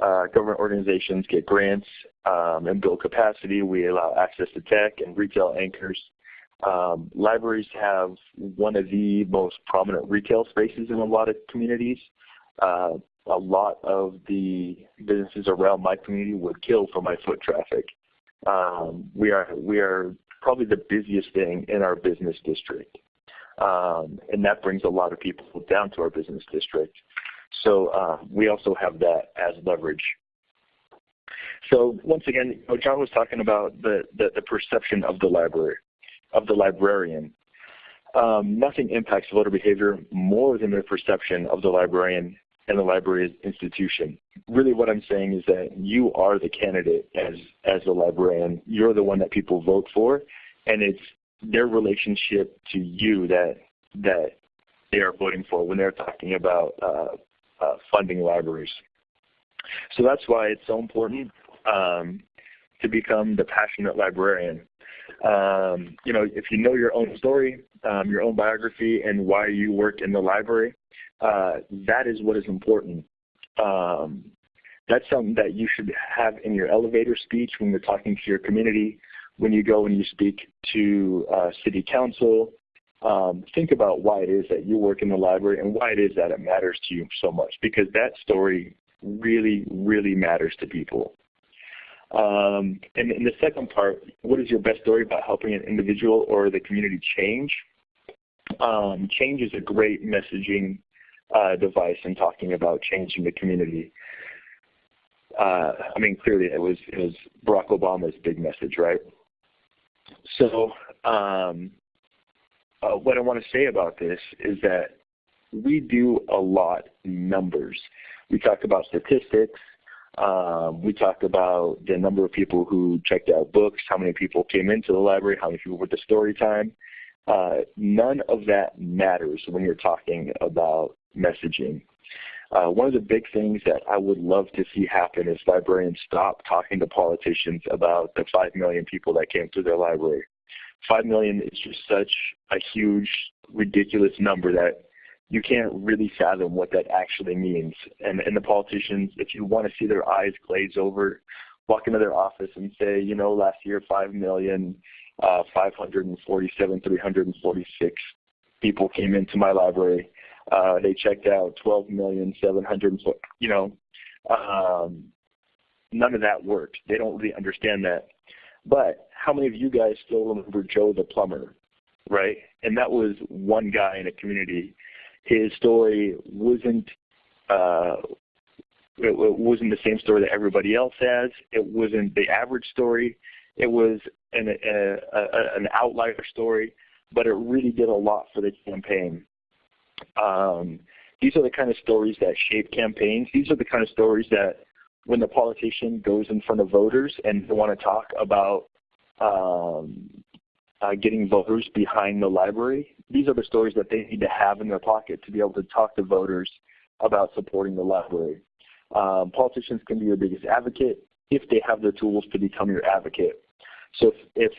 uh, government organizations get grants um, and build capacity. We allow access to tech and retail anchors. Um, libraries have one of the most prominent retail spaces in a lot of communities. Uh, a lot of the businesses around my community would kill for my foot traffic. Um, we are we are probably the busiest thing in our business district. Um, and that brings a lot of people down to our business district. So uh, we also have that as leverage. So once again, you know, John was talking about the, the, the, perception of the library, of the librarian. Um, nothing impacts voter behavior more than the perception of the librarian and the library institution. Really what I'm saying is that you are the candidate as, as a librarian. You're the one that people vote for, and it's their relationship to you that, that they are voting for when they're talking about uh, uh, funding libraries. So that's why it's so important um, to become the passionate librarian. Um, you know, if you know your own story, um, your own biography, and why you work in the library, uh, that is what is important. Um, that's something that you should have in your elevator speech when you're talking to your community, when you go and you speak to uh, city council. Um, think about why it is that you work in the library and why it is that it matters to you so much because that story really, really matters to people. Um, and in the second part, what is your best story about helping an individual or the community change? Um, change is a great messaging uh, device in talking about changing the community. Uh, I mean, clearly it was it was Barack Obama's big message, right? So, um, uh, what I want to say about this is that we do a lot in numbers. We talk about statistics. Um, we talk about the number of people who checked out books, how many people came into the library, how many people went to story time. Uh, none of that matters when you're talking about messaging. Uh, one of the big things that I would love to see happen is librarians stop talking to politicians about the 5 million people that came to their library. 5 million is just such a huge, ridiculous number that you can't really fathom what that actually means. And, and the politicians, if you want to see their eyes glaze over, walk into their office and say, you know, last year 5 million, uh, 547, 346 people came into my library. Uh, they checked out 12 million 700, you know, um, none of that worked. They don't really understand that. But how many of you guys still remember Joe the plumber, right? And that was one guy in a community. His story wasn't uh, it, it wasn't the same story that everybody else has. It wasn't the average story. It was an, a, a, an outlier story, but it really did a lot for the campaign. Um, these are the kind of stories that shape campaigns. These are the kind of stories that when the politician goes in front of voters and they want to talk about um, uh, getting voters behind the library. These are the stories that they need to have in their pocket to be able to talk to voters about supporting the library. Um, politicians can be your biggest advocate if they have the tools to become your advocate. So if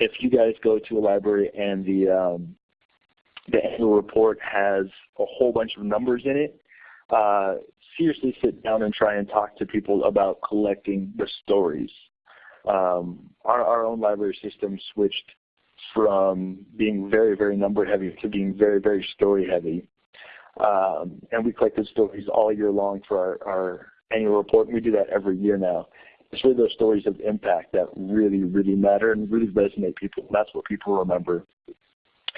if, you guys go to a library and the um, the annual report has a whole bunch of numbers in it, uh, seriously sit down and try and talk to people about collecting the stories. Um, our, our own library system switched from being very, very number heavy to being very, very story heavy. Um, and we collected stories all year long for our, our annual report, we do that every year now. It's really those stories of impact that really, really matter and really resonate people. That's what people remember,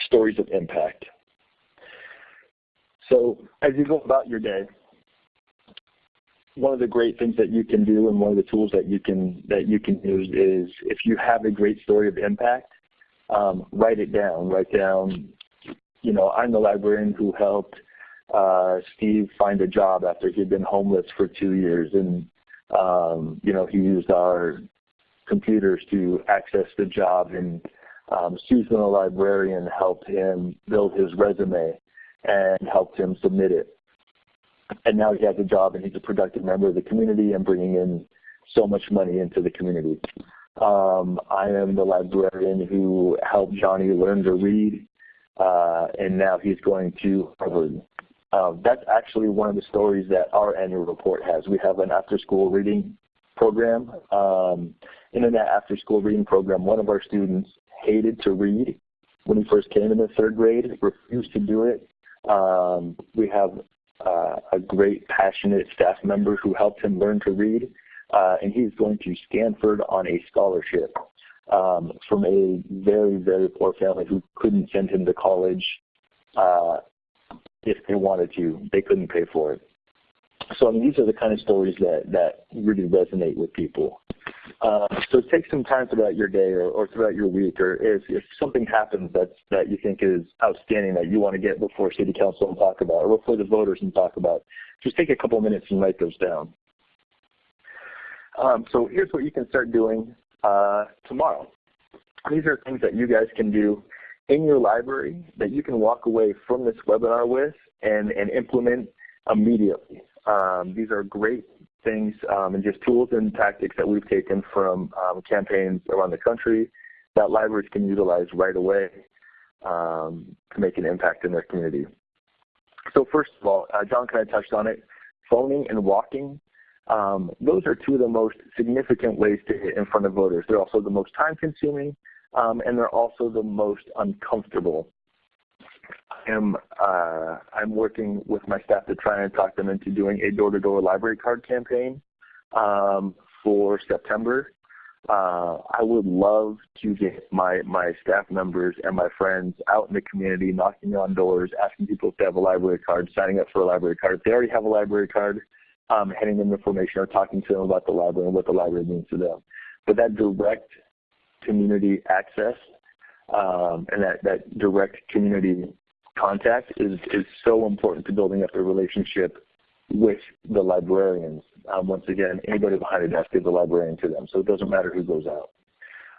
stories of impact. So as you go about your day, one of the great things that you can do and one of the tools that you can that you can use is if you have a great story of impact, um, write it down. Write down, you know, I'm the librarian who helped uh, Steve find a job after he'd been homeless for two years, and um, you know he used our computers to access the job, and um, Susan, the librarian, helped him build his resume and helped him submit it. And now he has a job and he's a productive member of the community and bringing in so much money into the community. Um, I am the librarian who helped Johnny learn to read, uh, and now he's going to Harvard. Um, that's actually one of the stories that our annual report has. We have an after-school reading program. Um, in that after-school reading program, one of our students hated to read when he first came in the third grade, refused to do it. Um, we have uh, a great, passionate staff member who helped him learn to read, uh, and he's going to Stanford on a scholarship um, from a very, very poor family who couldn't send him to college uh, if they wanted to. They couldn't pay for it. So I mean, these are the kind of stories that, that really resonate with people. Uh, so take some time throughout your day or, or throughout your week, or if, if something happens that's, that you think is outstanding that you want to get before City Council and talk about, or before the voters and talk about, just take a couple minutes and write those down. Um, so here's what you can start doing uh, tomorrow. These are things that you guys can do in your library that you can walk away from this webinar with and, and implement immediately. Um, these are great things um, and just tools and tactics that we've taken from um, campaigns around the country that libraries can utilize right away um, to make an impact in their community. So first of all, uh, John kind of touched on it, phoning and walking. Um, those are two of the most significant ways to get in front of voters. They're also the most time consuming um, and they're also the most uncomfortable. Am uh, I'm working with my staff to try and talk them into doing a door-to-door -door library card campaign um, for September. Uh, I would love to get my my staff members and my friends out in the community, knocking on doors, asking people if they have a library card, signing up for a library card. If they already have a library card, um, handing them information or talking to them about the library and what the library means to them. But that direct community access um, and that, that direct community contact is, is so important to building up a relationship with the librarians. Um, once again, anybody behind a desk is a librarian to them, so it doesn't matter who goes out.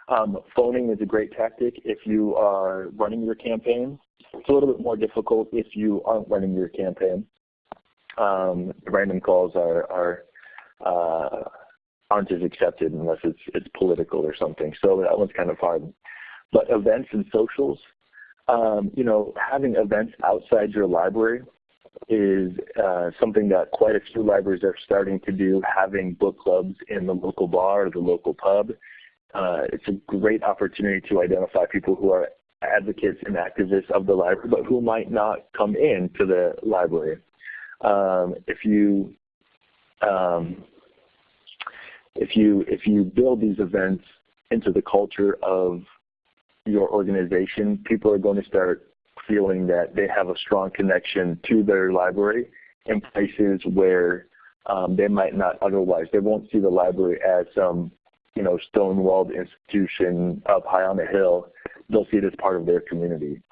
Um, phoning is a great tactic if you are running your campaign. It's a little bit more difficult if you aren't running your campaign. Um, random calls are, are uh, aren't as accepted unless it's it's political or something. So that one's kind of hard. But events and socials, um, you know, having events outside your library is uh, something that quite a few libraries are starting to do, having book clubs in the local bar or the local pub. Uh, it's a great opportunity to identify people who are advocates and activists of the library, but who might not come in to the library. Um, if you um, if you if you build these events into the culture of your organization, people are going to start feeling that they have a strong connection to their library in places where um, they might not otherwise. They won't see the library as some, you know, stone-walled institution up high on a hill. They'll see it as part of their community.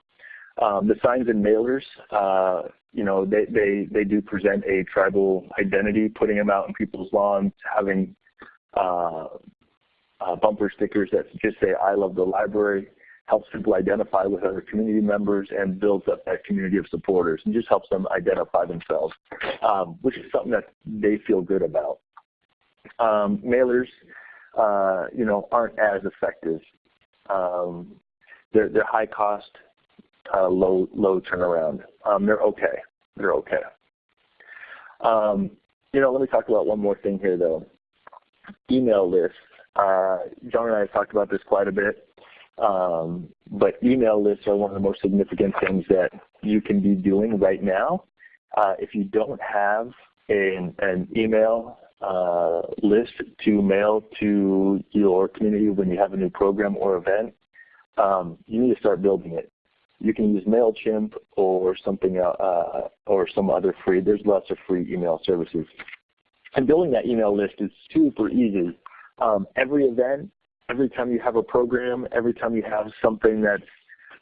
Um, the signs and mailers, uh, you know, they, they, they do present a tribal identity, putting them out in people's lawns, having uh, uh, bumper stickers that just say, I love the library, helps people identify with other community members and builds up that community of supporters and just helps them identify themselves, um, which is something that they feel good about. Um, mailers, uh, you know, aren't as effective. Um, they're, they're high cost, uh, low low turnaround. Um, they're okay. They're okay. Um, you know, let me talk about one more thing here, though. Email lists. Uh, John and I have talked about this quite a bit. Um, but email lists are one of the most significant things that you can be doing right now. Uh, if you don't have an, an email uh, list to mail to your community when you have a new program or event, um, you need to start building it. You can use MailChimp or something uh, or some other free. There's lots of free email services. And building that email list is super easy. Um, every event every time you have a program, every time you have something that's,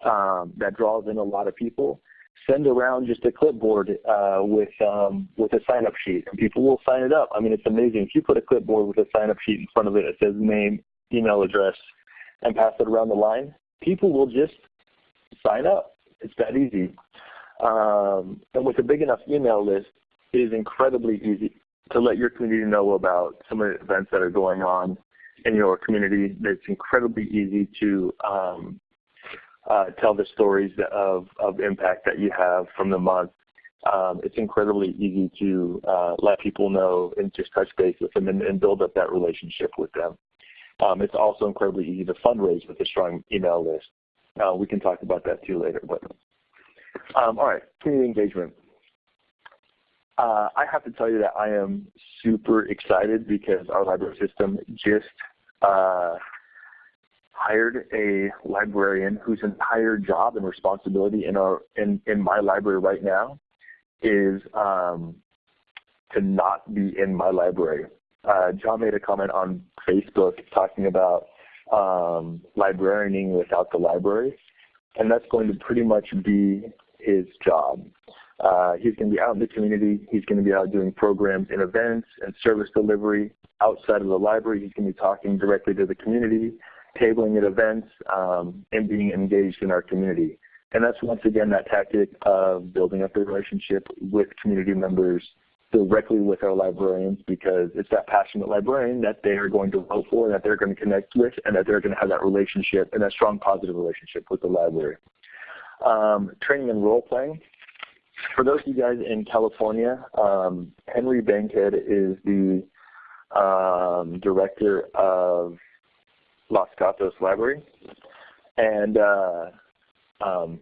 um, that draws in a lot of people, send around just a clipboard uh, with um, with a sign-up sheet, and people will sign it up. I mean, it's amazing. If you put a clipboard with a sign-up sheet in front of it that says name, email address, and pass it around the line, people will just sign up. It's that easy. Um, and with a big enough email list, it is incredibly easy to let your community know about some of the events that are going on in your community. It's incredibly easy to um, uh, tell the stories of, of impact that you have from the month. Um, it's incredibly easy to uh, let people know and just touch base with them and, and build up that relationship with them. Um, it's also incredibly easy to fundraise with a strong email list. Uh, we can talk about that too later. But um, all right, community engagement. Uh, I have to tell you that I am super excited because our library system just uh, hired a librarian whose entire job and responsibility in our in, in my library right now is um, to not be in my library. Uh, John made a comment on Facebook talking about um, librarianing without the library, and that's going to pretty much be his job. Uh, he's going to be out in the community. He's going to be out doing programs and events and service delivery outside of the library. He's going to be talking directly to the community, tabling at events, um, and being engaged in our community. And that's once again that tactic of building up the relationship with community members directly with our librarians because it's that passionate librarian that they are going to vote for that they're going to connect with and that they're going to have that relationship and that strong positive relationship with the library. Um, training and role playing for those of you guys in California, um, Henry Bankhead is the um, director of Los Gatos Library. And uh, um,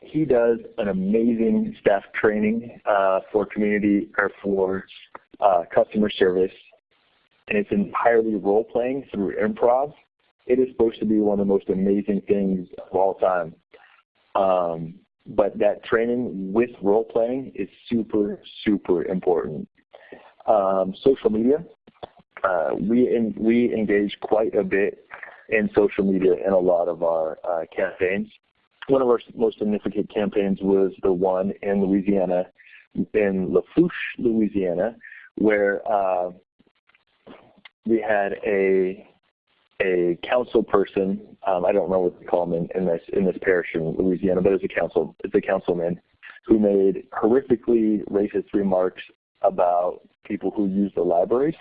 he does an amazing staff training uh, for community or for uh, customer service. And it's entirely role playing through improv. It is supposed to be one of the most amazing things of all time. Um, but that training with role playing is super, super important. Um, social media, uh, we, in, we engage quite a bit in social media in a lot of our uh, campaigns. One of our most significant campaigns was the one in Louisiana, in Lafourche, Louisiana, where uh, we had a a council person. Um, I don't know what they call him in, in, this in this parish in Louisiana, but it's a council it's a councilman who made horrifically racist remarks about people who use the libraries.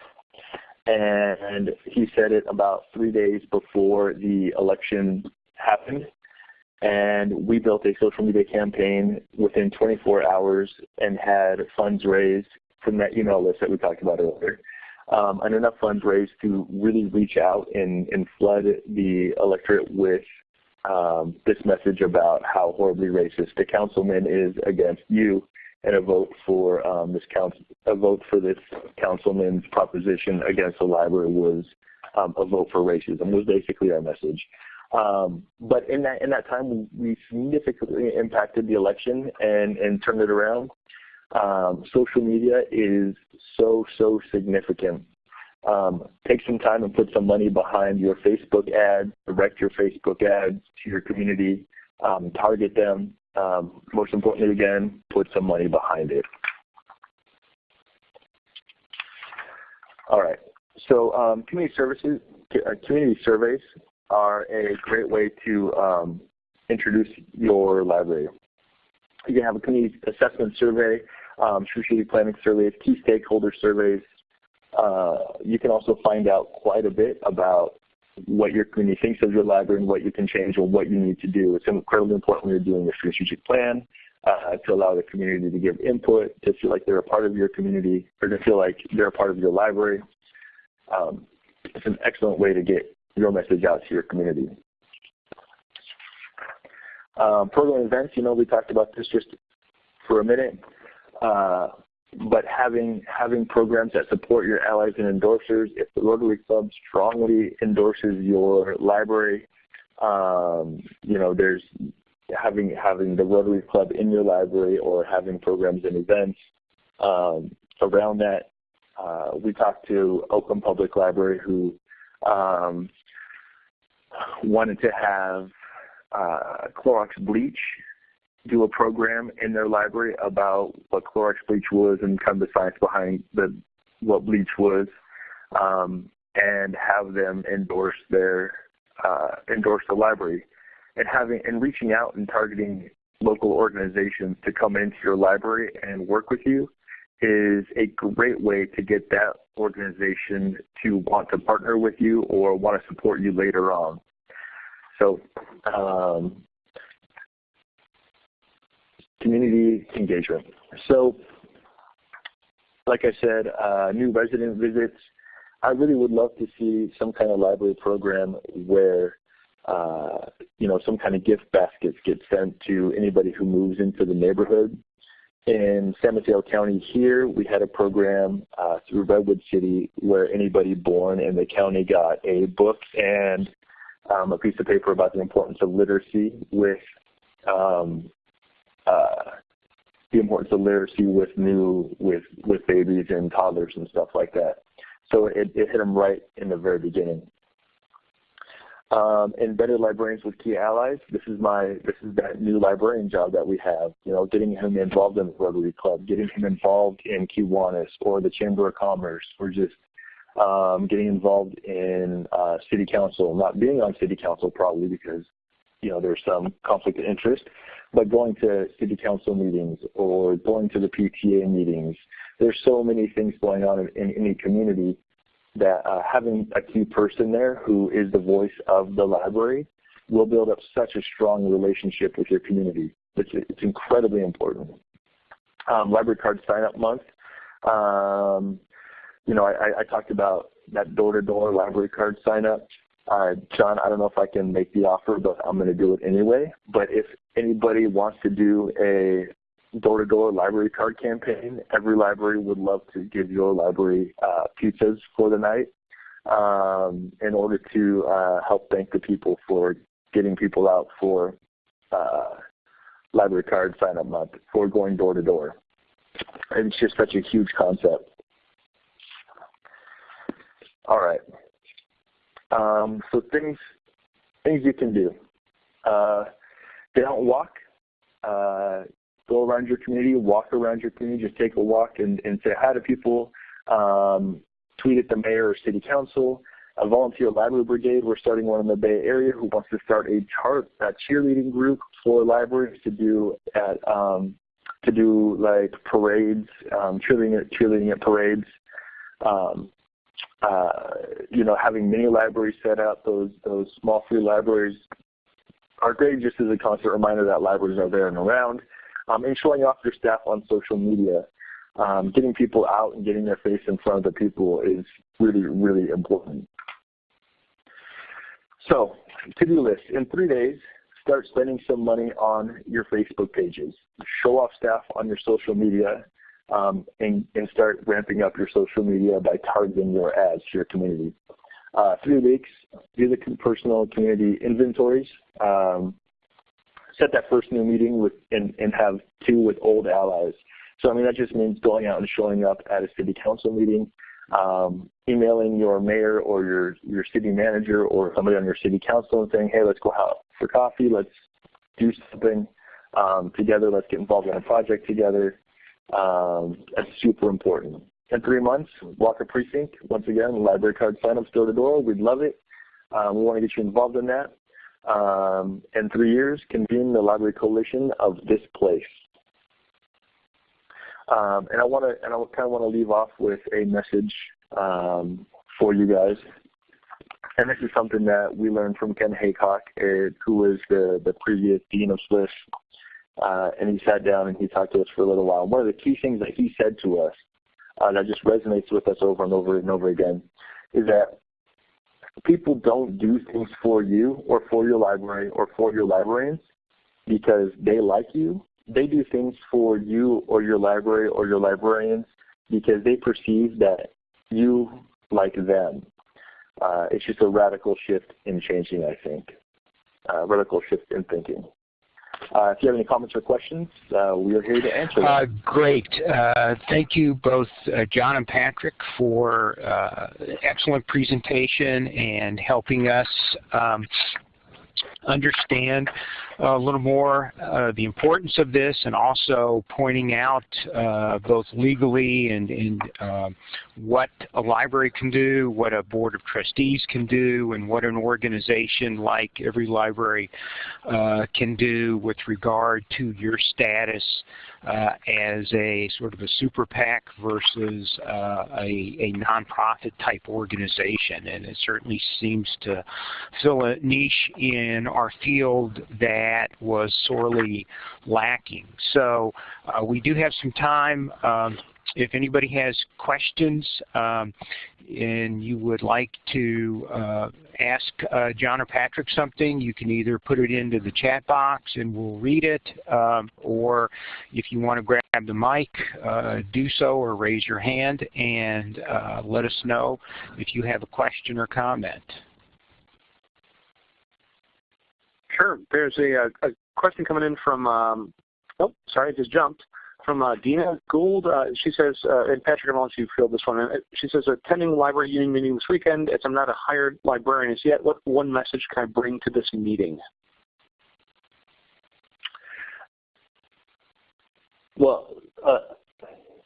And he said it about three days before the election happened. And we built a social media campaign within 24 hours and had funds raised from that email list that we talked about earlier um, and enough funds raised to really reach out and, and flood the electorate with um, this message about how horribly racist the councilman is against you and a vote for um, this council, a vote for this councilman's proposition against the library was um, a vote for racism was basically our message. Um, but in that in that time, we significantly impacted the election and and turned it around. Um, social media is so, so significant. Um, take some time and put some money behind your Facebook ads, direct your Facebook ads to your community, um, target them. Um, most importantly, again, put some money behind it. All right, so um, community services, uh, community surveys are a great way to um, introduce your library. You can have a community assessment survey, um, strategic planning surveys, key stakeholder surveys. Uh, you can also find out quite a bit about what your community thinks of your library and what you can change or what you need to do. It's incredibly important when you're doing a strategic plan uh, to allow the community to give input, to feel like they're a part of your community, or to feel like they're a part of your library. Um, it's an excellent way to get your message out to your community. Um, program events, you know, we talked about this just for a minute. Uh, but having having programs that support your allies and endorsers, if the Rotary Club strongly endorses your library, um, you know, there's having having the Rotary Club in your library or having programs and events um, around that. Uh, we talked to Oakland Public Library who um, wanted to have uh, Clorox bleach do a program in their library about what Clorox bleach was and kind of the science behind the what bleach was, um, and have them endorse their uh, endorse the library, and having and reaching out and targeting local organizations to come into your library and work with you is a great way to get that organization to want to partner with you or want to support you later on. So um, community engagement. So like I said, uh, new resident visits. I really would love to see some kind of library program where uh, you know some kind of gift baskets get sent to anybody who moves into the neighborhood. In San Mateo County here, we had a program uh, through Redwood City where anybody born in the county got a book and um, a piece of paper about the importance of literacy with um, uh, the importance of literacy with new with with babies and toddlers and stuff like that. So it, it hit them right in the very beginning. Um, embedded librarians with key allies. This is my this is that new librarian job that we have. You know, getting him involved in the Rotary Club, getting him involved in Kiwanis or the Chamber of Commerce, or just um, getting involved in uh, City Council. Not being on City Council probably because you know there's some conflict of interest, but going to city council meetings or going to the PTA meetings, there's so many things going on in, in any community that uh, having a key person there who is the voice of the library will build up such a strong relationship with your community. It's, it's incredibly important. Um, library card sign up month. Um, you know, I, I talked about that door-to-door -door library card sign up. Uh, John, I don't know if I can make the offer, but I'm going to do it anyway. But if anybody wants to do a door-to-door -door library card campaign, every library would love to give your library uh, pizzas for the night um, in order to uh, help thank the people for getting people out for uh, library card sign-up month for going door-to-door. -door. It's just such a huge concept. All right. Um, so things things you can do. Uh, don't walk. Uh, go around your community, walk around your community, just take a walk and, and say hi to people. Um, tweet at the mayor or city council. A volunteer library brigade. We're starting one in the Bay Area who wants to start a chart, a cheerleading group for libraries to do at um, to do like parades, um, cheerleading at cheerleading at parades. Um, you know, having mini libraries set up, those those small free libraries are great just as a constant reminder that libraries are there and around. Um, and showing off your staff on social media. Um, getting people out and getting their face in front of the people is really, really important. So, to-do list. In three days, start spending some money on your Facebook pages. Show off staff on your social media um, and, and, start ramping up your social media by targeting your ads to your community. Uh, three weeks, do the personal community inventories. Um, set that first new meeting with and, and have two with old allies. So I mean that just means going out and showing up at a city council meeting, um, emailing your mayor or your your city manager or somebody on your city council and saying, hey, let's go out for coffee, let's do something um, together, let's get involved in a project together. Um, that's super important. In three months, Walker Precinct, once again, library card sign-ups door to door. We'd love it. Um, we want to get you involved in that. Um, in three years, convene the Library Coalition of this place. Um, and I want to, and I kind of want to leave off with a message um, for you guys. And this is something that we learned from Ken Haycock, uh, who was the, the previous dean of SLIS. Uh, and he sat down and he talked to us for a little while. One of the key things that he said to us uh, that just resonates with us over and over and over again is that people don't do things for you or for your library or for your librarians because they like you. They do things for you or your library or your librarians because they perceive that you like them. Uh, it's just a radical shift in changing, I think. Uh, radical shift in thinking. Uh, if you have any comments or questions, uh, we are here to answer uh, great. Thank you both John and Patrick for excellent presentation and helping us um, understand a little more uh, the importance of this and also pointing out uh, both legally and, and uh, what a library can do, what a board of trustees can do, and what an organization like every library uh, can do with regard to your status uh, as a sort of a super PAC versus uh, a, a nonprofit type organization. And it certainly seems to fill a niche in our field that was sorely lacking. So uh, we do have some time. Um, if anybody has questions um, and you would like to uh, ask uh, John or Patrick something, you can either put it into the chat box and we'll read it, um, or if you want to grab the mic, uh, do so or raise your hand and uh, let us know if you have a question or comment. Sure. There's a, a question coming in from, um, oh, sorry, I just jumped from uh, Dina Gould. Uh, she says, uh, and Patrick, I'm going to field this one. Uh, she says, attending library union meeting this weekend, as I'm not a hired librarian as yet, what one message can I bring to this meeting? Well, uh,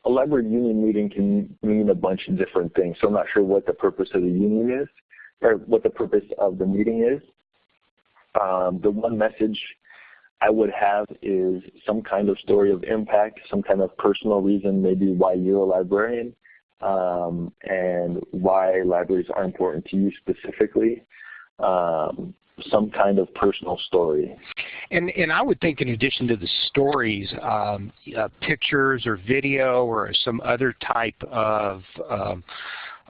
a library union meeting can mean a bunch of different things. So I'm not sure what the purpose of the union is or what the purpose of the meeting is. Um, the one message I would have is some kind of story of impact, some kind of personal reason, maybe why you're a librarian, um, and why libraries are important to you specifically. Um, some kind of personal story. And and I would think in addition to the stories, um, uh, pictures or video or some other type of um,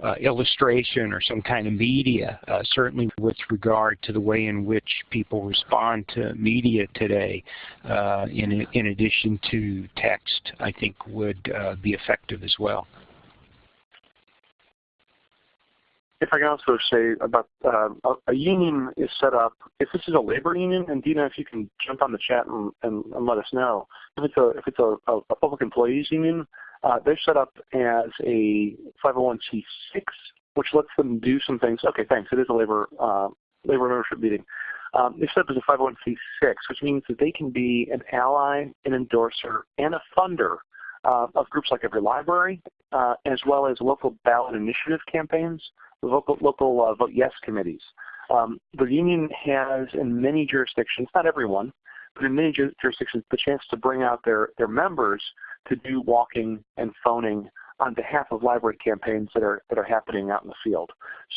uh, illustration or some kind of media, uh, certainly with regard to the way in which people respond to media today, uh, in, in addition to text, I think would uh, be effective as well. If I can also say about uh, a, union is set up, if this is a labor union, and Dina, if you can jump on the chat and, and, and let us know, if it's a, if it's a, a public employees union, they're set up as a 501c6, which lets them do some things. Okay, thanks. It is a labor uh, labor membership meeting. Um, they're set up as a 501c6, which means that they can be an ally, an endorser, and a funder uh, of groups like Every Library, uh, as well as local ballot initiative campaigns, local, local uh, Vote Yes committees. Um, the union has in many jurisdictions, not everyone, but in many jurisdictions, the chance to bring out their, their members to do walking and phoning on behalf of library campaigns that are that are happening out in the field.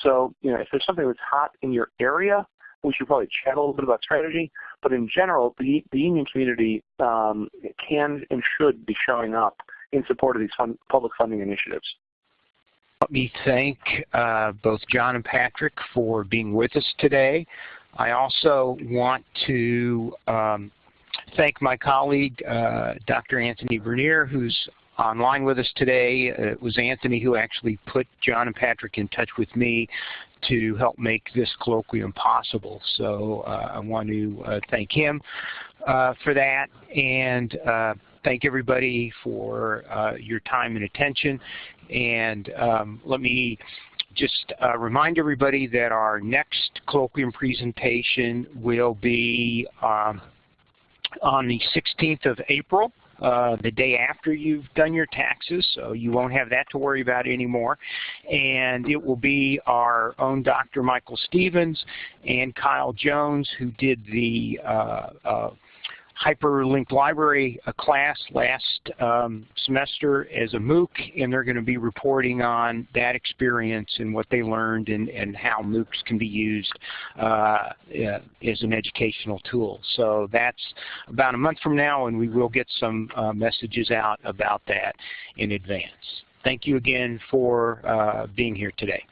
So, you know, if there's something that's hot in your area, we should probably chat a little bit about strategy. But in general, the, the union community um, can and should be showing up in support of these fund, public funding initiatives. Let me thank uh, both John and Patrick for being with us today. I also want to um, thank my colleague, uh, Dr. Anthony Bernier, who's online with us today. It was Anthony who actually put John and Patrick in touch with me to help make this colloquium possible. So uh, I want to uh, thank him uh, for that and uh, thank everybody for uh, your time and attention. And um, let me just remind everybody that our next colloquium presentation will be um, on the 16th of April uh, the day after you've done your taxes, so you won't have that to worry about anymore. And it will be our own Dr. Michael Stephens and Kyle Jones who did the uh, uh, Hyperlink Library a class last um, semester as a MOOC, and they're going to be reporting on that experience and what they learned and, and how MOOCs can be used uh, as an educational tool. So that's about a month from now, and we will get some uh, messages out about that in advance. Thank you again for uh, being here today.